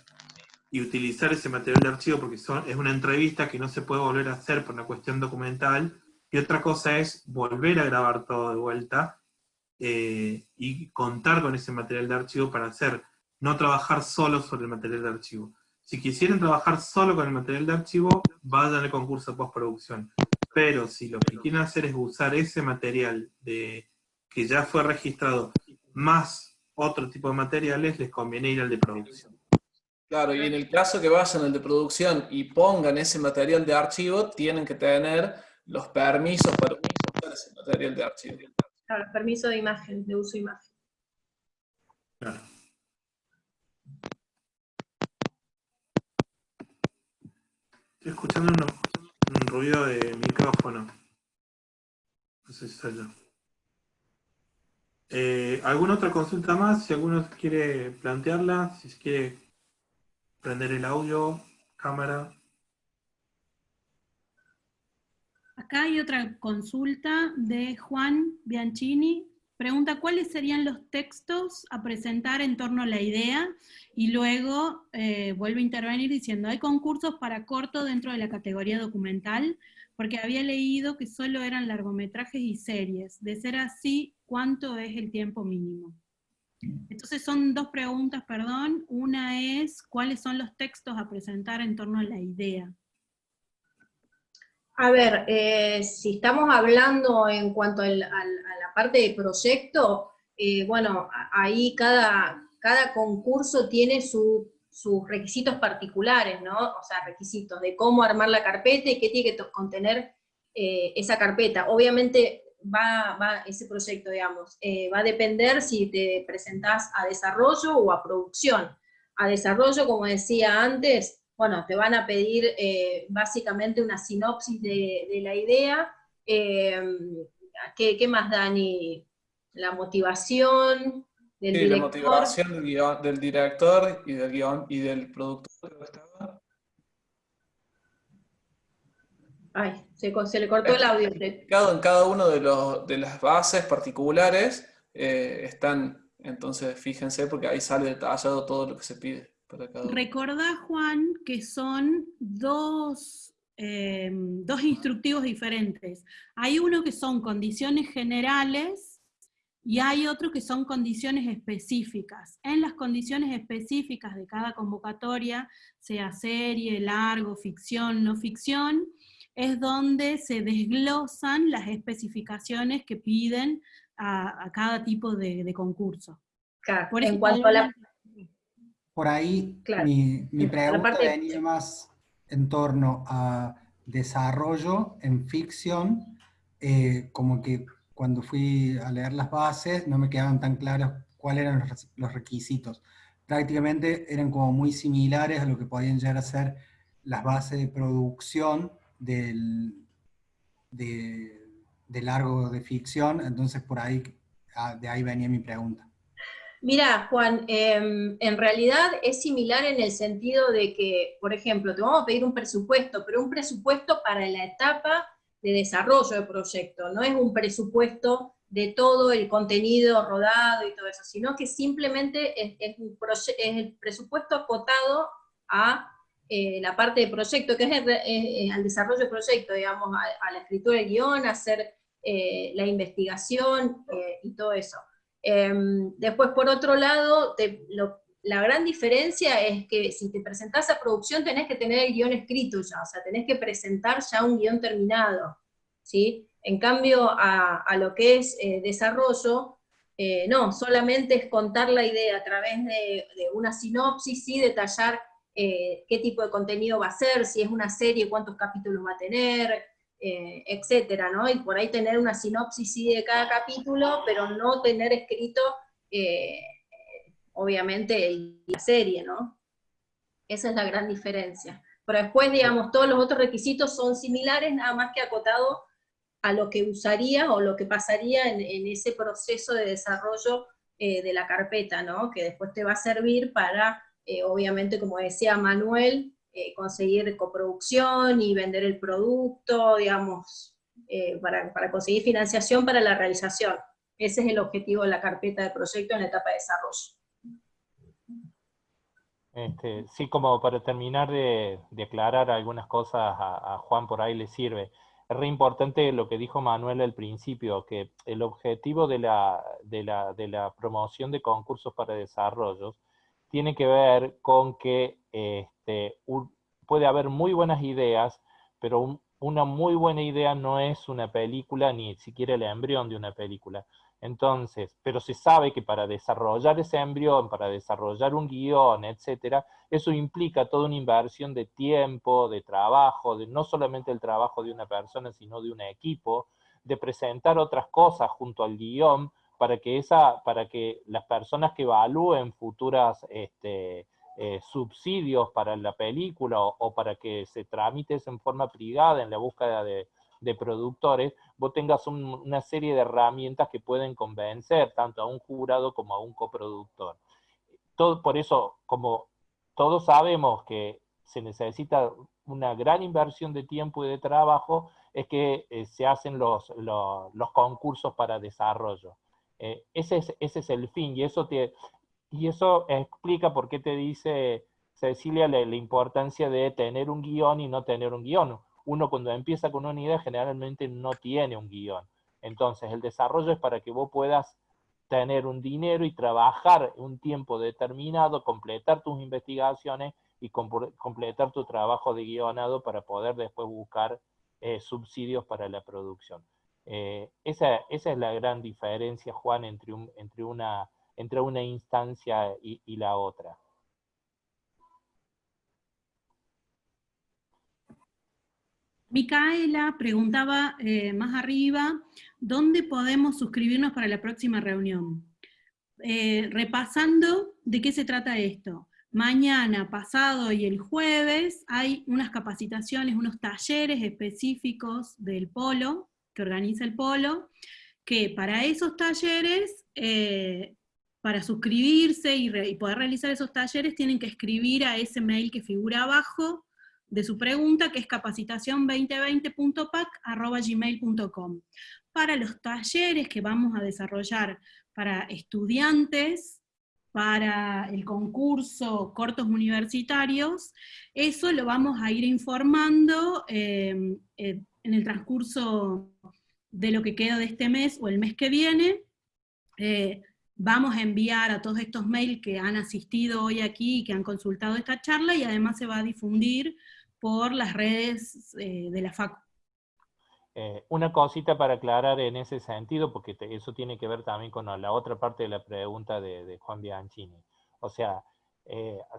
y utilizar ese material de archivo porque son, es una entrevista que no se puede volver a hacer por una cuestión documental, y otra cosa es volver a grabar todo de vuelta eh, y contar con ese material de archivo para hacer, no trabajar solo sobre el material de archivo. Si quisieran trabajar solo con el material de archivo, vayan al concurso de postproducción. Pero si lo que quieren hacer es usar ese material de, que ya fue registrado, más otro tipo de materiales, les conviene ir al de producción. Claro, y en el caso que vayan al de producción y pongan ese material de archivo, tienen que tener los permisos para usar ese material de archivo. Claro, los permisos de imagen, de uso de imagen. Claro. Estoy escuchando un, ruido de micrófono. No sé si soy yo. Eh, ¿Alguna otra consulta más? Si alguno quiere plantearla, si quiere prender el audio, cámara. Acá hay otra consulta de Juan Bianchini. Pregunta, ¿cuáles serían los textos a presentar en torno a la idea? Y luego eh, vuelve a intervenir diciendo, ¿hay concursos para corto dentro de la categoría documental? Porque había leído que solo eran largometrajes y series. De ser así, ¿cuánto es el tiempo mínimo? Entonces son dos preguntas, perdón. Una es, ¿cuáles son los textos a presentar en torno a la idea? A ver, eh, si estamos hablando en cuanto a la, parte de proyecto, eh, bueno, ahí cada, cada concurso tiene sus requisitos particulares, ¿no? O sea, requisitos de cómo armar la carpeta y qué tiene que contener eh, esa carpeta. Obviamente va, va ese proyecto, digamos, va a depender si te presentás a desarrollo o a producción. A desarrollo, como decía antes, bueno, te van a pedir eh, básicamente una sinopsis de, la idea. Eh, ¿qué, más, Dani? La motivación del sí, director. la motivación del, director y del, guion, y del productor. Ay, se, le cortó el audio. En cada uno de, los, de las bases particulares eh, están, entonces fíjense, porque ahí sale detallado todo lo que se pide. Recordá, Juan, que son dos, eh, dos instructivos diferentes. Hay uno que son condiciones generales y hay otro que son condiciones específicas. En las condiciones específicas de cada convocatoria, sea serie, largo, ficción, no ficción, es donde se desglosan las especificaciones que piden a, cada tipo de, concurso. Por en cuanto a la por ahí mi, pregunta venía más en torno a desarrollo en ficción, eh, como que cuando fui a leer las bases no me quedaban tan claros cuáles eran los requisitos. Prácticamente eran como muy similares a lo que podían llegar a ser las bases de producción del, de, de largo de ficción, entonces por ahí, ah, de ahí venía mi pregunta. Mira, Juan, em, en realidad es similar en el sentido de que, por ejemplo, te vamos a pedir un presupuesto, pero un presupuesto para la etapa de desarrollo del proyecto, no es un presupuesto de todo el contenido rodado y todo eso, sino que simplemente es, el presupuesto acotado a eh, la parte de proyecto, que es al desarrollo del proyecto, digamos, a, la escritura del guion, a hacer eh, la investigación eh, y todo eso. Em, después, por otro lado, la gran diferencia es que si te presentás a producción tenés que tener el guion escrito ya, o sea, tenés que presentar ya un guion terminado, ¿sí? En cambio, a, lo que es eh, desarrollo, eh, no, solamente es contar la idea a través de, una sinopsis, y detallar eh, qué tipo de contenido va a ser, si es una serie, cuántos capítulos va a tener, eh, etcétera, ¿no? Y por ahí tener una sinopsis sí de cada capítulo, pero no tener escrito, eh, obviamente, la serie, ¿no? Esa es la gran diferencia. Pero después, digamos, todos los otros requisitos son similares, nada más que acotado a lo que usaría o lo que pasaría en, ese proceso de desarrollo eh, de la carpeta, ¿no? Que después te va a servir para, obviamente, como decía Manuel, eh, conseguir coproducción y vender el producto, digamos, eh, para, conseguir financiación para la realización. Ese es el objetivo de la carpeta de proyecto en la etapa de desarrollo. Este, sí, como para terminar de, aclarar algunas cosas a, Juan por ahí le sirve. Es re importante lo que dijo Manuel al principio, que el objetivo de la, de la, de la promoción de concursos para desarrollos tiene que ver con que este, puede haber muy buenas ideas, pero una muy buena idea no es una película, ni siquiera el embrión de una película. Entonces, pero se sabe que para desarrollar ese embrión, para desarrollar un guion, etcétera, eso implica toda una inversión de tiempo, de trabajo, de no solamente el trabajo de una persona, sino de un equipo, de presentar otras cosas junto al guion para que, esa, para que las personas que evalúen futuras este, eh, subsidios para la película o, para que se tramites en forma privada en la búsqueda de, de productores, vos tengas una serie de herramientas que pueden convencer tanto a un jurado como a un coproductor. Todo, por eso, como todos sabemos que se necesita una gran inversión de tiempo y de trabajo, es que eh, se hacen los, los, concursos para desarrollo. Eh, ese, es, ese es el fin, y eso, te, y eso explica por qué te dice Cecilia la, importancia de tener un guion y no tener un guion uno cuando empieza con una idea generalmente no tiene un guion. Entonces el desarrollo es para que vos puedas tener un dinero y trabajar un tiempo determinado, completar tus investigaciones y completar tu trabajo de guionado para poder después buscar eh, subsidios para la producción. Eh, esa, esa, es la gran diferencia, Juan, entre, un, entre, una, entre una instancia y la otra. Micaela preguntaba eh, más arriba, ¿dónde podemos suscribirnos para la próxima reunión? Eh, repasando de qué se trata esto. Mañana, pasado y el jueves hay unas capacitaciones, unos talleres específicos del polo, que organiza el polo, que para esos talleres, eh, para suscribirse y, poder realizar esos talleres, tienen que escribir a ese mail que figura abajo, de su pregunta, que es capacitación2020.pac.gmail.com. Para los talleres que vamos a desarrollar para estudiantes, para el concurso cortos universitarios, eso lo vamos a ir informando em, eh, en el transcurso de lo que queda de este mes o el mes que viene. Eh, vamos a enviar a todos estos mails que han asistido hoy aquí y que han consultado esta charla, y además se va a difundir por las redes eh, de la FACU. Eh, una cosita para aclarar en ese sentido, porque eso tiene que ver también con la otra parte de la pregunta de, Juan Bianchini. O sea,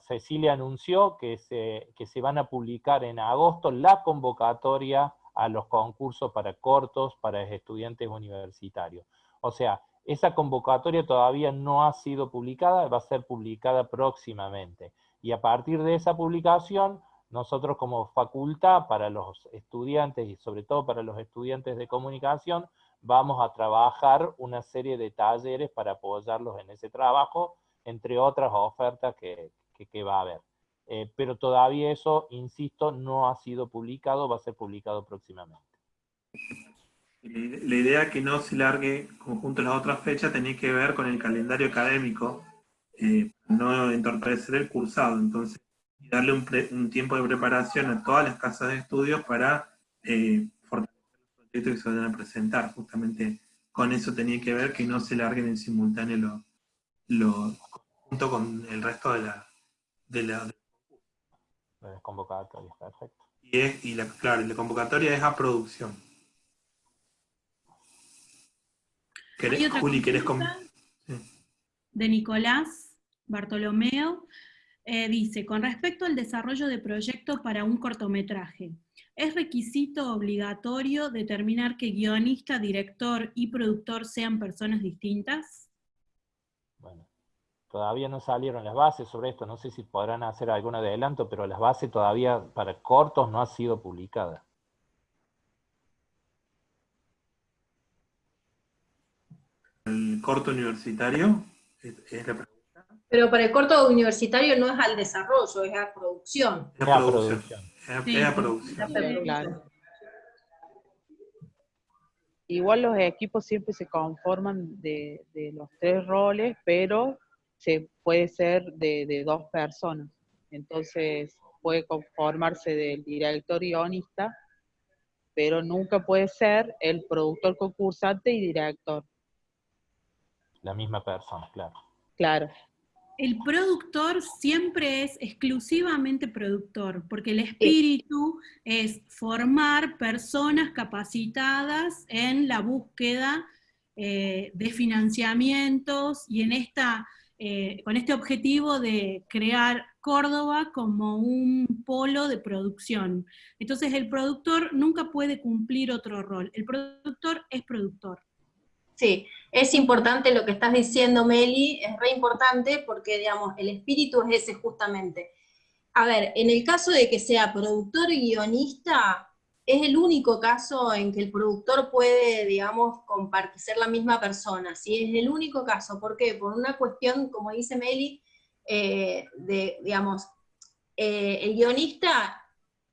Cecilia anunció que se, que se van a publicar en agosto la convocatoria a los concursos para cortos para estudiantes universitarios. O sea, esa convocatoria todavía no ha sido publicada, va a ser publicada próximamente. Y a partir de esa publicación nosotros como facultad, para los estudiantes y sobre todo para los estudiantes de comunicación, vamos a trabajar una serie de talleres para apoyarlos en ese trabajo, entre otras ofertas que, va a haber. Eh, pero todavía eso, insisto, no ha sido publicado, va a ser publicado próximamente. La idea que no se largue conjunto a las otras fechas tenía que ver con el calendario académico, eh, no entorpecer el cursado. Entonces, darle un, tiempo de preparación a todas las casas de estudios para eh, fortalecer los proyectos que se van a presentar. Justamente con eso tenía que ver que no se larguen en simultáneo lo, junto con el resto de la, de la, perfecto. Y, es, y la, claro, la convocatoria es a producción. Juli, ¿querés De Nicolás Bartolomeo. Eh, dice, con respecto al desarrollo de proyectos para un cortometraje, ¿es requisito obligatorio determinar que guionista, director y productor sean personas distintas? Todavía no salieron las bases sobre esto, no sé si podrán hacer algún adelanto, pero las bases todavía para cortos no ha sido publicada. ¿El corto universitario? ¿Es la pregunta? Pero para el corto universitario no es al desarrollo, es a producción. Es a producción. Es a producción. Igual los equipos siempre se conforman de, los tres roles, pero se puede ser de, dos personas. Entonces puede conformarse del director guionista, pero nunca puede ser el productor concursante y director. La misma persona, claro. Claro el productor siempre es exclusivamente productor, porque el espíritu es formar personas capacitadas en la búsqueda eh, de financiamientos y en esta, eh, con este objetivo de crear Córdoba como un polo de producción. Entonces el productor nunca puede cumplir otro rol, el productor es productor. Sí, es importante lo que estás diciendo, Meli, es re importante porque, digamos, el espíritu es ese justamente. A ver, en el caso de que sea productor y guionista, es el único caso en que el productor puede, digamos, compartir, ser la misma persona, ¿sí? Es el único caso, ¿por qué? Por una cuestión, como dice Meli, eh, de, digamos, eh, el guionista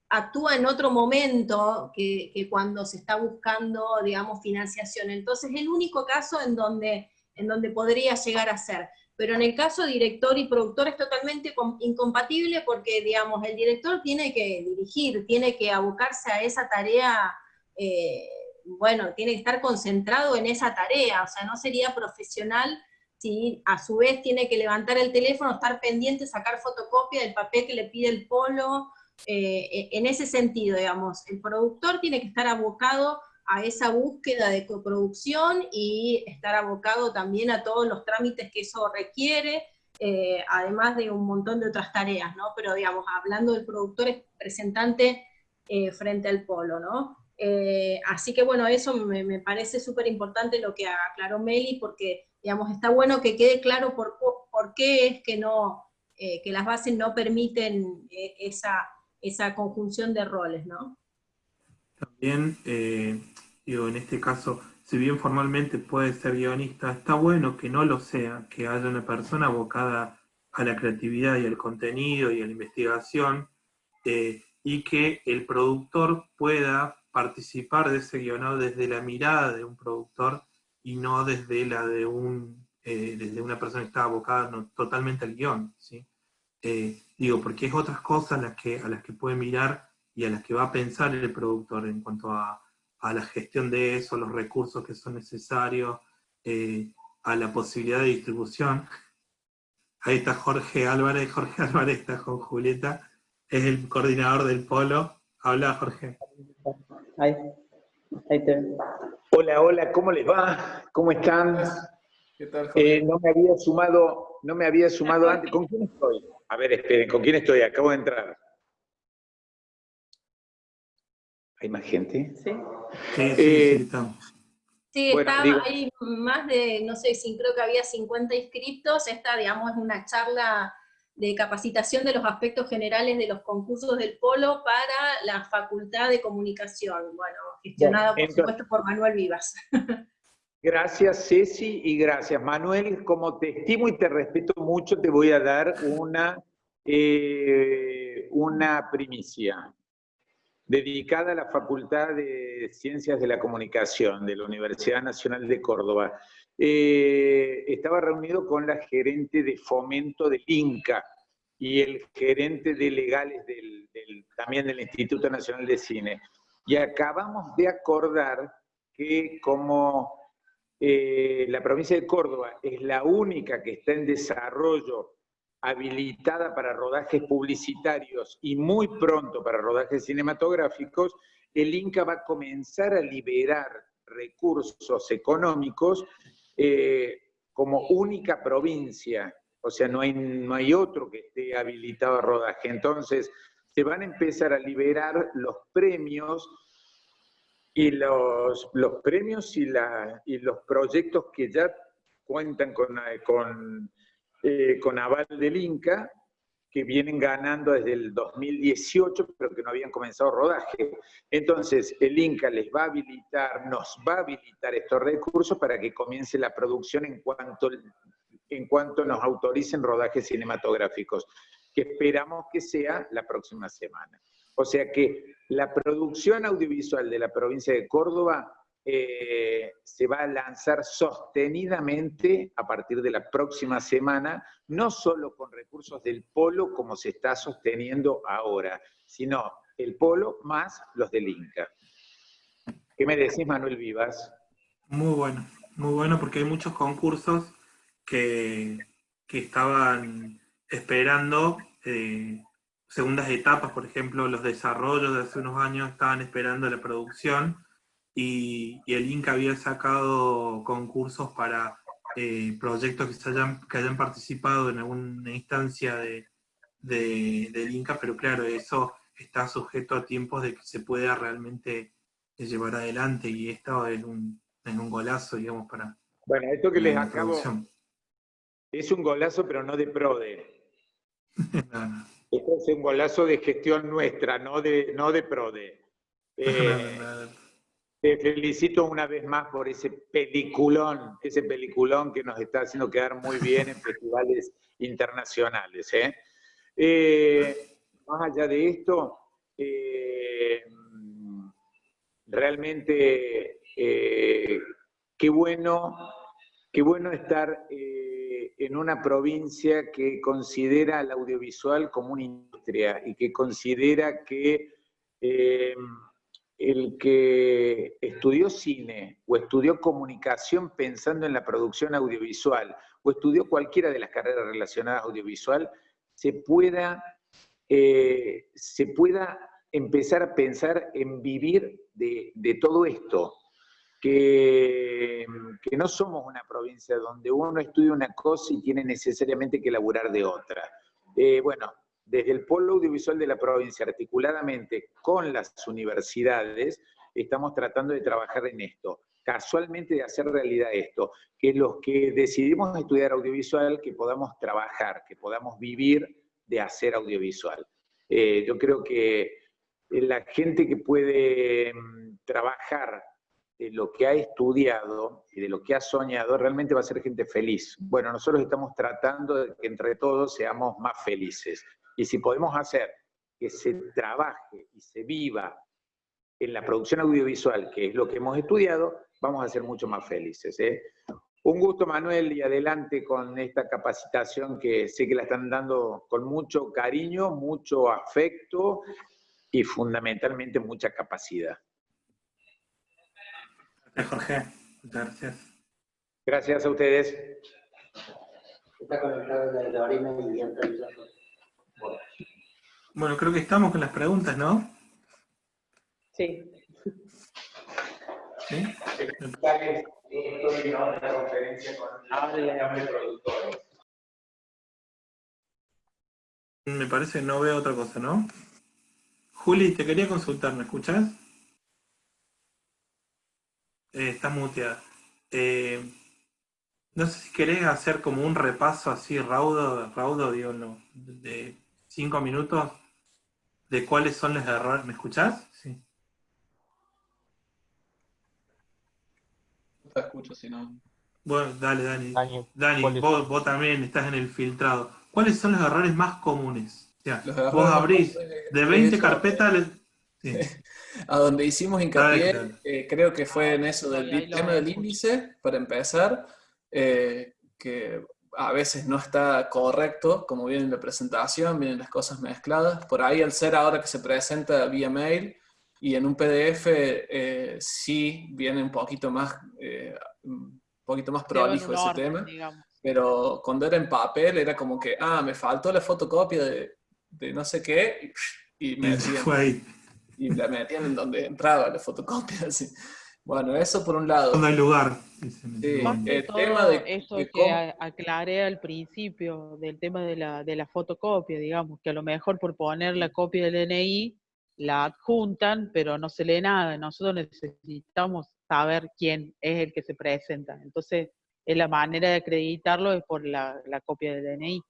actúa en otro momento que, que, cuando se está buscando, digamos, financiación. Entonces, es el único caso en donde, en donde podría llegar a ser pero en el caso director y productor es totalmente incompatible porque, digamos, el director tiene que dirigir, tiene que abocarse a esa tarea, eh, bueno, tiene que estar concentrado en esa tarea, o sea, no sería profesional si a su vez tiene que levantar el teléfono, estar pendiente, sacar fotocopia del papel que le pide el polo, eh, en ese sentido, digamos, el productor tiene que estar abocado a esa búsqueda de coproducción y estar abocado también a todos los trámites que eso requiere, eh, además de un montón de otras tareas, ¿no? Pero digamos, hablando del productor es representante eh, frente al polo, ¿no? Eh, así que bueno, eso me, parece súper importante lo que aclaró Meli, porque digamos, está bueno que quede claro por, por qué es que, no, que las bases no permiten esa, esa conjunción de roles, ¿no? También digo, en este caso, si bien formalmente puede ser guionista, está bueno que no lo sea, que haya una persona abocada a la creatividad y al contenido y a la investigación, eh, y que el productor pueda participar de ese guionado desde la mirada de un productor y no desde la de un eh, desde una persona que está abocada totalmente al guion, ¿sí? Eh, digo, porque es otras cosas las que, a las que puede mirar y a las que va a pensar el productor en cuanto a, a la gestión de eso, los recursos que son necesarios, eh, a la posibilidad de distribución. Ahí está Jorge Álvarez, Jorge Álvarez está con Julieta, es el coordinador del polo. Habla Jorge. Ahí, ahí te Hola, hola, ¿cómo les va? ¿Cómo están? ¿Qué tal, eh, no me había sumado, no me había sumado antes. ¿Con quién estoy? A ver, esperen, ¿con quién estoy? Acabo de entrar. ¿Hay más gente? Sí. Sí, sí, eh, estamos. Sí, está, hay más de, no sé, si creo que había 50 inscriptos. Esta, digamos, es una charla de capacitación de los aspectos generales de los concursos del Polo para la Facultad de Comunicación, bueno, gestionada por supuesto por Manuel Vivas. Gracias Ceci y gracias Manuel. Como te estimo y te respeto mucho, te voy a dar una, eh, una primicia dedicada a la Facultad de Ciencias de la Comunicación de la Universidad Nacional de Córdoba. Eh, estaba reunido con la gerente de fomento del INCA y el gerente de legales también del Instituto Nacional de Cine. Y acabamos de acordar que como eh, la provincia de Córdoba es la única que está en desarrollo habilitada para rodajes publicitarios y muy pronto para rodajes cinematográficos, el INCA va a comenzar a liberar recursos económicos eh, como única provincia, o sea, no hay, no hay otro que esté habilitado a rodaje. Entonces, se van a empezar a liberar los premios y los, los premios y, la, y los proyectos que ya cuentan con, con eh, con aval del Inca, que vienen ganando desde el 2018, pero que no habían comenzado rodaje. Entonces, el Inca les va a habilitar, nos va a habilitar estos recursos para que comience la producción en cuanto, en cuanto nos autoricen rodajes cinematográficos, que esperamos que sea la próxima semana. O sea que la producción audiovisual de la provincia de Córdoba eh, se va a lanzar sostenidamente a partir de la próxima semana, no solo con recursos del polo como se está sosteniendo ahora, sino el polo más los del Inca. ¿Qué me decís, Manuel Vivas? Muy bueno, muy bueno porque hay muchos concursos que, estaban esperando eh, segundas etapas, por ejemplo, los desarrollos de hace unos años estaban esperando la producción, y, el Inca había sacado concursos para eh, proyectos que, hayan, que hayan participado en alguna instancia de, del Inca, pero claro, eso está sujeto a tiempos de que se pueda realmente llevar adelante y esto es un, es un golazo, digamos, para... Bueno, esto que les acabo... Es un golazo, pero no de PRODE. Esto es un golazo de gestión nuestra, no de, no de PRODE. Eh, te felicito una vez más por ese peliculón, ese peliculón que nos está haciendo quedar muy bien en festivales internacionales. ¿eh? Eh, más allá de esto, realmente qué bueno, qué bueno estar en una provincia que considera el audiovisual como una industria y que considera que eh, el que estudió cine o estudió comunicación pensando en la producción audiovisual o estudió cualquiera de las carreras relacionadas a audiovisual, se pueda, eh, se pueda empezar a pensar en vivir de, de todo esto, que, no somos una provincia donde uno estudia una cosa y tiene necesariamente que laburar de otra. Eh, bueno, desde el Polo Audiovisual de la provincia, articuladamente con las universidades, estamos tratando de trabajar en esto. Casualmente de hacer realidad esto, que los que decidimos estudiar audiovisual, que podamos trabajar, que podamos vivir de hacer audiovisual. Eh, yo creo que la gente que puede mm, trabajar de lo que ha estudiado y de lo que ha soñado, realmente va a ser gente feliz. Bueno, nosotros estamos tratando de que entre todos seamos más felices. Y si podemos hacer que se trabaje y se viva en la producción audiovisual, que es lo que hemos estudiado, vamos a ser mucho más felices. ¿eh? Un gusto, Manuel, y adelante con esta capacitación que sé que la están dando con mucho cariño, mucho afecto y fundamentalmente mucha capacidad. Gracias, Jorge. Muchas gracias. Gracias a ustedes. Está conectado y Bueno, creo que estamos con las preguntas, ¿no? Sí. ¿Sí? Me parece que no veo otra cosa, ¿no? Juli, te quería consultar, ¿me escuchas? Eh, está muteada. Eh, no sé si querés hacer como un repaso así raudo, raudo digo, no, de cinco minutos, de cuáles son los errores. ¿Me escuchás? Sí. te escucho, si no... Bueno, dale, Dani. Dani, vos, también estás en el filtrado. ¿Cuáles son los errores más comunes? vos abrís de 20 carpetas... a donde hicimos hincapié, eh, creo que fue en eso del tema del índice, para empezar, eh, que a veces no está correcto, como viene en la presentación, vienen las cosas mezcladas. Por ahí, al ser ahora que se presenta vía mail y en un PDF, eh, sí viene un poquito más, un poquito más prolijo ese tema. Pero cuando era en papel, era como que, ah, me faltó la fotocopia de, de no sé qué, y, me decían, y la metían en donde entraba la fotocopia. Así. Bueno, eso por un lado. No hay lugar. Sí, el tema de, eso que aclaré al principio del tema de la, de la fotocopia, digamos, que a lo mejor por poner la copia del DNI la adjuntan, pero no se lee nada. Nosotros necesitamos saber quién es el que se presenta. Entonces, la manera de acreditarlo es por la, la copia del DNI.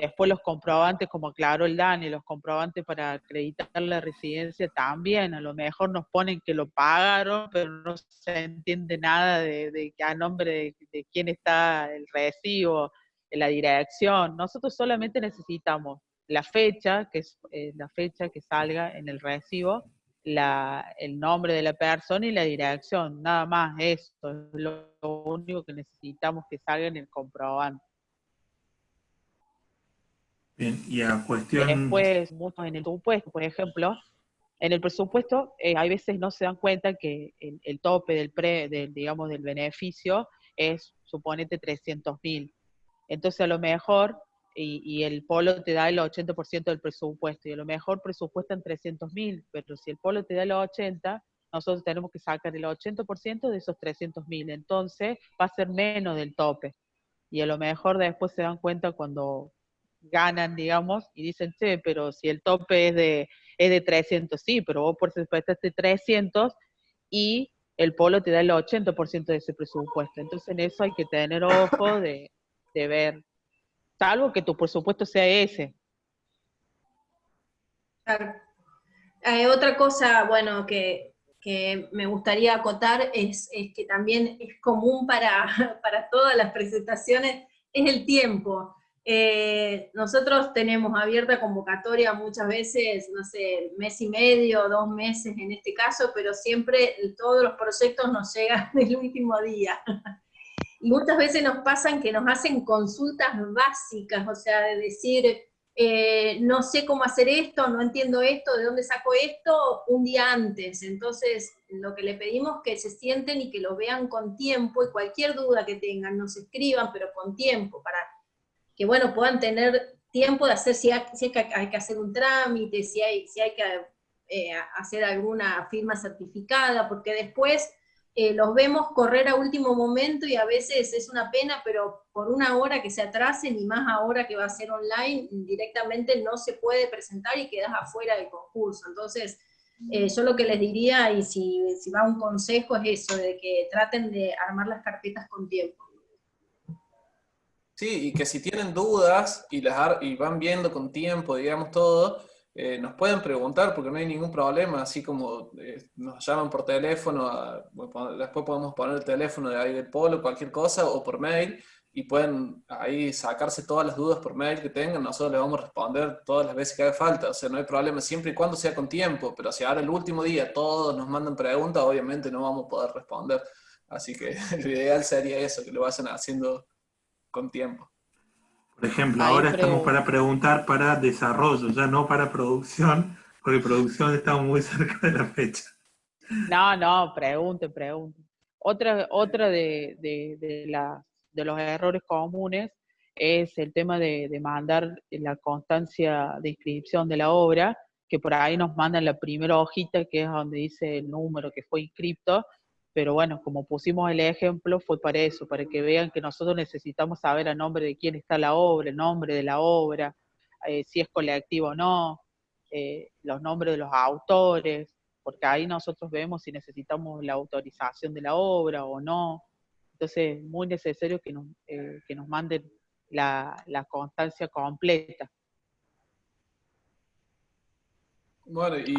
Después los comprobantes, como aclaró el DANI, los comprobantes para acreditar la residencia también, a lo mejor nos ponen que lo pagaron, pero no se entiende nada de, a nombre de, quién está el recibo, la dirección. Nosotros solamente necesitamos la fecha, que es eh, la fecha que salga en el recibo, el nombre de la persona y la dirección, nada más, esto es lo único que necesitamos que salga en el comprobante. Bien, y a cuestión... Después, en el presupuesto, por ejemplo, en el presupuesto eh, hay veces no se dan cuenta que el, tope del, pre, del, digamos, del beneficio es, suponete, 300 mil. Entonces, a lo mejor, y, el polo te da el 80% del presupuesto, y a lo mejor presupuestan 300 mil, pero si el polo te da el 80, nosotros tenemos que sacar el 80% de esos 300 mil. Entonces, va a ser menos del tope. Y a lo mejor después se dan cuenta cuando ganan, digamos, y dicen, sí, pero si el tope es de, es de 300, sí, pero vos por presupuestaste 300 y el polo te da el 80% de ese presupuesto. Entonces en eso hay que tener ojo de, de ver, salvo que tu presupuesto sea ese. Claro. Eh, otra cosa, bueno, que, me gustaría acotar es, que también es común para, para todas las presentaciones, es el tiempo. Eh, nosotros tenemos abierta convocatoria muchas veces, no sé, mes y medio, dos meses en este caso, pero siempre todos los proyectos nos llegan el último día. Y muchas veces nos pasan que nos hacen consultas básicas, o sea, de decir, eh, no sé cómo hacer esto, no entiendo esto, de dónde saco esto, un día antes. Entonces, lo que le pedimos que se sienten y que lo vean con tiempo, y cualquier duda que tengan, nos escriban, pero con tiempo, para que bueno, puedan tener tiempo de hacer, si hay, que, hay que hacer un trámite, si hay, si hay que eh, hacer alguna firma certificada, porque después eh, los vemos correr a último momento y a veces es una pena, pero por una hora que se atrasen y más ahora que va a ser online, directamente no se puede presentar y quedas afuera del concurso. Entonces, eh, yo lo que les diría, y si, si va un consejo, es eso, de que traten de armar las carpetas con tiempo. Sí, y que si tienen dudas y, las, y van viendo con tiempo, digamos, todo, eh, nos pueden preguntar porque no hay ningún problema, así como eh, nos llaman por teléfono, después podemos poner el teléfono de ahí del polo, cualquier cosa, o por mail, y pueden ahí sacarse todas las dudas por mail que tengan, nosotros les vamos a responder todas las veces que haga falta, o sea, no hay problema, siempre y cuando sea con tiempo, pero si ahora el último día todos nos mandan preguntas, obviamente no vamos a poder responder, así que lo ideal sería eso, que lo vayan haciendo con tiempo. Por ejemplo, ahora estamos para preguntar para desarrollo, ya no para producción, porque producción está muy cerca de la fecha. No, no, pregunte, pregunte. Otra, otra de, de, los errores comunes es el tema de, de, mandar la constancia de inscripción de la obra, que por ahí nos mandan la primera hojita, que es donde dice el número que fue inscripto, pero bueno, como pusimos el ejemplo, fue para eso, para que vean que nosotros necesitamos saber a nombre de quién está la obra, el nombre de la obra, eh, si es colectivo o no, eh, los nombres de los autores, porque ahí nosotros vemos si necesitamos la autorización de la obra o no. Entonces, es muy necesario que nos, eh, que nos manden la, constancia completa. Bueno, y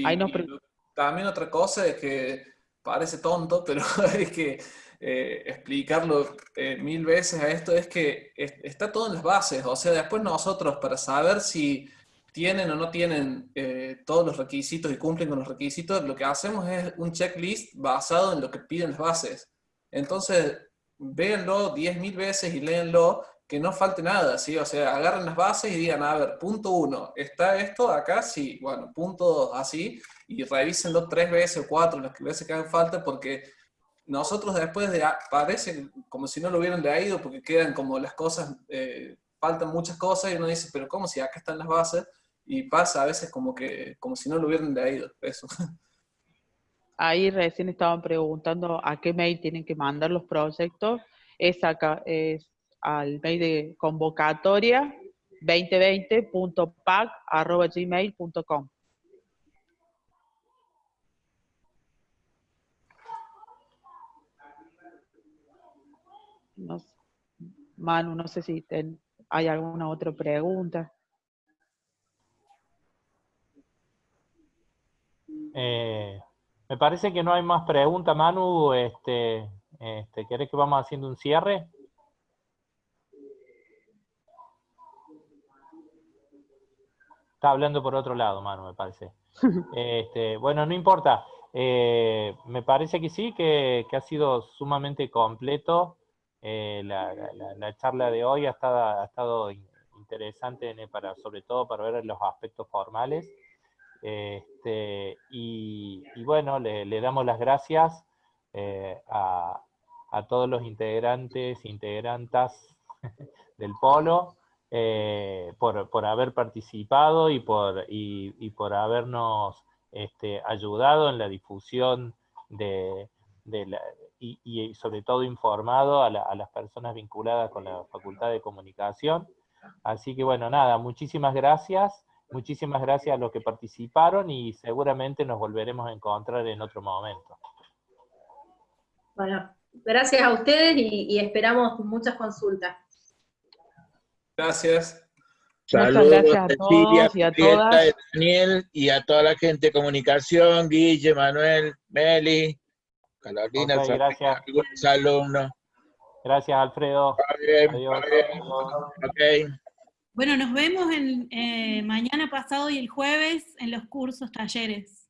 también otra cosa es que parece tonto, pero hay que eh, explicarlo eh, mil veces a esto, es que está todo en las bases, o sea, después nosotros para saber si tienen o no tienen eh, todos los requisitos y cumplen con los requisitos, lo que hacemos es un checklist basado en lo que piden las bases. Entonces, véanlo diez mil veces y léanlo, que no falte nada, ¿sí? O sea, agarren las bases y digan, a ver, punto uno, ¿está esto acá? Sí, bueno, punto dos, así, y revísenlo tres veces o cuatro las veces que hagan falta, porque nosotros después de, parece como si no lo hubieran leído, porque quedan como las cosas, eh, faltan muchas cosas, y uno dice, pero ¿cómo si acá están las bases? Y pasa a veces como que, como si no lo hubieran leído, eso. Ahí recién estaban preguntando a qué mail tienen que mandar los proyectos, es acá, es al mail de convocatoria 2020.pac.gmail.com. No, Manu, no sé si hay alguna otra pregunta. Eh, me parece que no hay más preguntas, Manu. Este, este, ¿Querés que vamos haciendo un cierre? Está hablando por otro lado, Manu, me parece. Este, bueno, no importa. Eh, me parece que sí, que, ha sido sumamente completo. Eh, la, charla de hoy ha estado, ha estado interesante, para, sobre todo para ver los aspectos formales. Este, y, bueno, le, damos las gracias eh, a, a, todos los integrantes, integrantas del Polo, eh, por, por, haber participado y por, y, por habernos este, ayudado en la difusión de, la, y, sobre todo informado a, las personas vinculadas con la Facultad de Comunicación. Así que bueno, nada, muchísimas gracias, muchísimas gracias a los que participaron y seguramente nos volveremos a encontrar en otro momento. Bueno, gracias a ustedes y esperamos muchas consultas. Gracias. Saludos gracias a todos y a todas. Daniel y a toda la gente de comunicación, Guille, Manuel, Meli, Carolina, okay, gracias. alumnos. Gracias, Alfredo. Adiós. Okay. Bueno, nos vemos en, eh, mañana pasado y el jueves en los cursos, talleres.